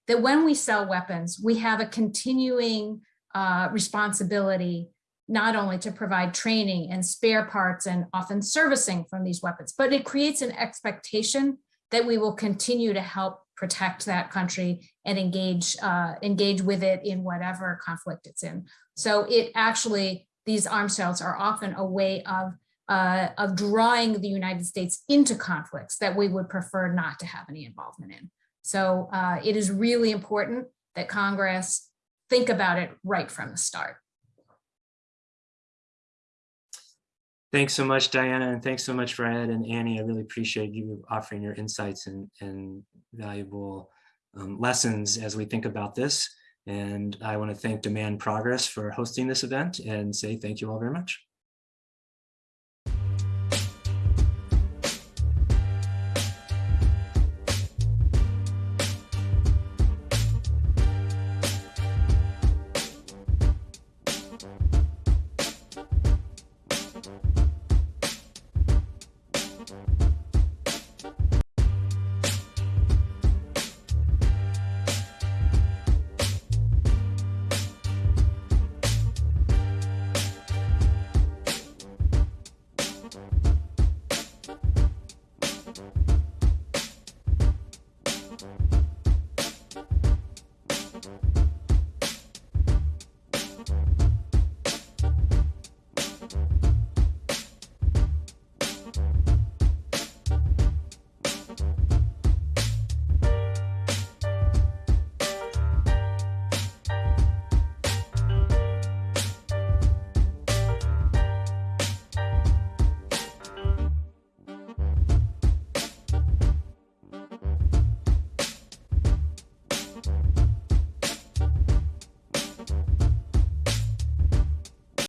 That when we sell weapons, we have a continuing uh, responsibility not only to provide training and spare parts and often servicing from these weapons, but it creates an expectation that we will continue to help protect that country and engage uh, engage with it in whatever conflict it's in. So it actually, these arms sales are often a way of uh, of drawing the United States into conflicts that we would prefer not to have any involvement in. So uh, it is really important that Congress think about it right from the start. Thanks so much, Diana, and thanks so much, Fred and Annie. I really appreciate you offering your insights and, and valuable um, lessons as we think about this. And I want to thank Demand Progress for hosting this event and say thank you all very much.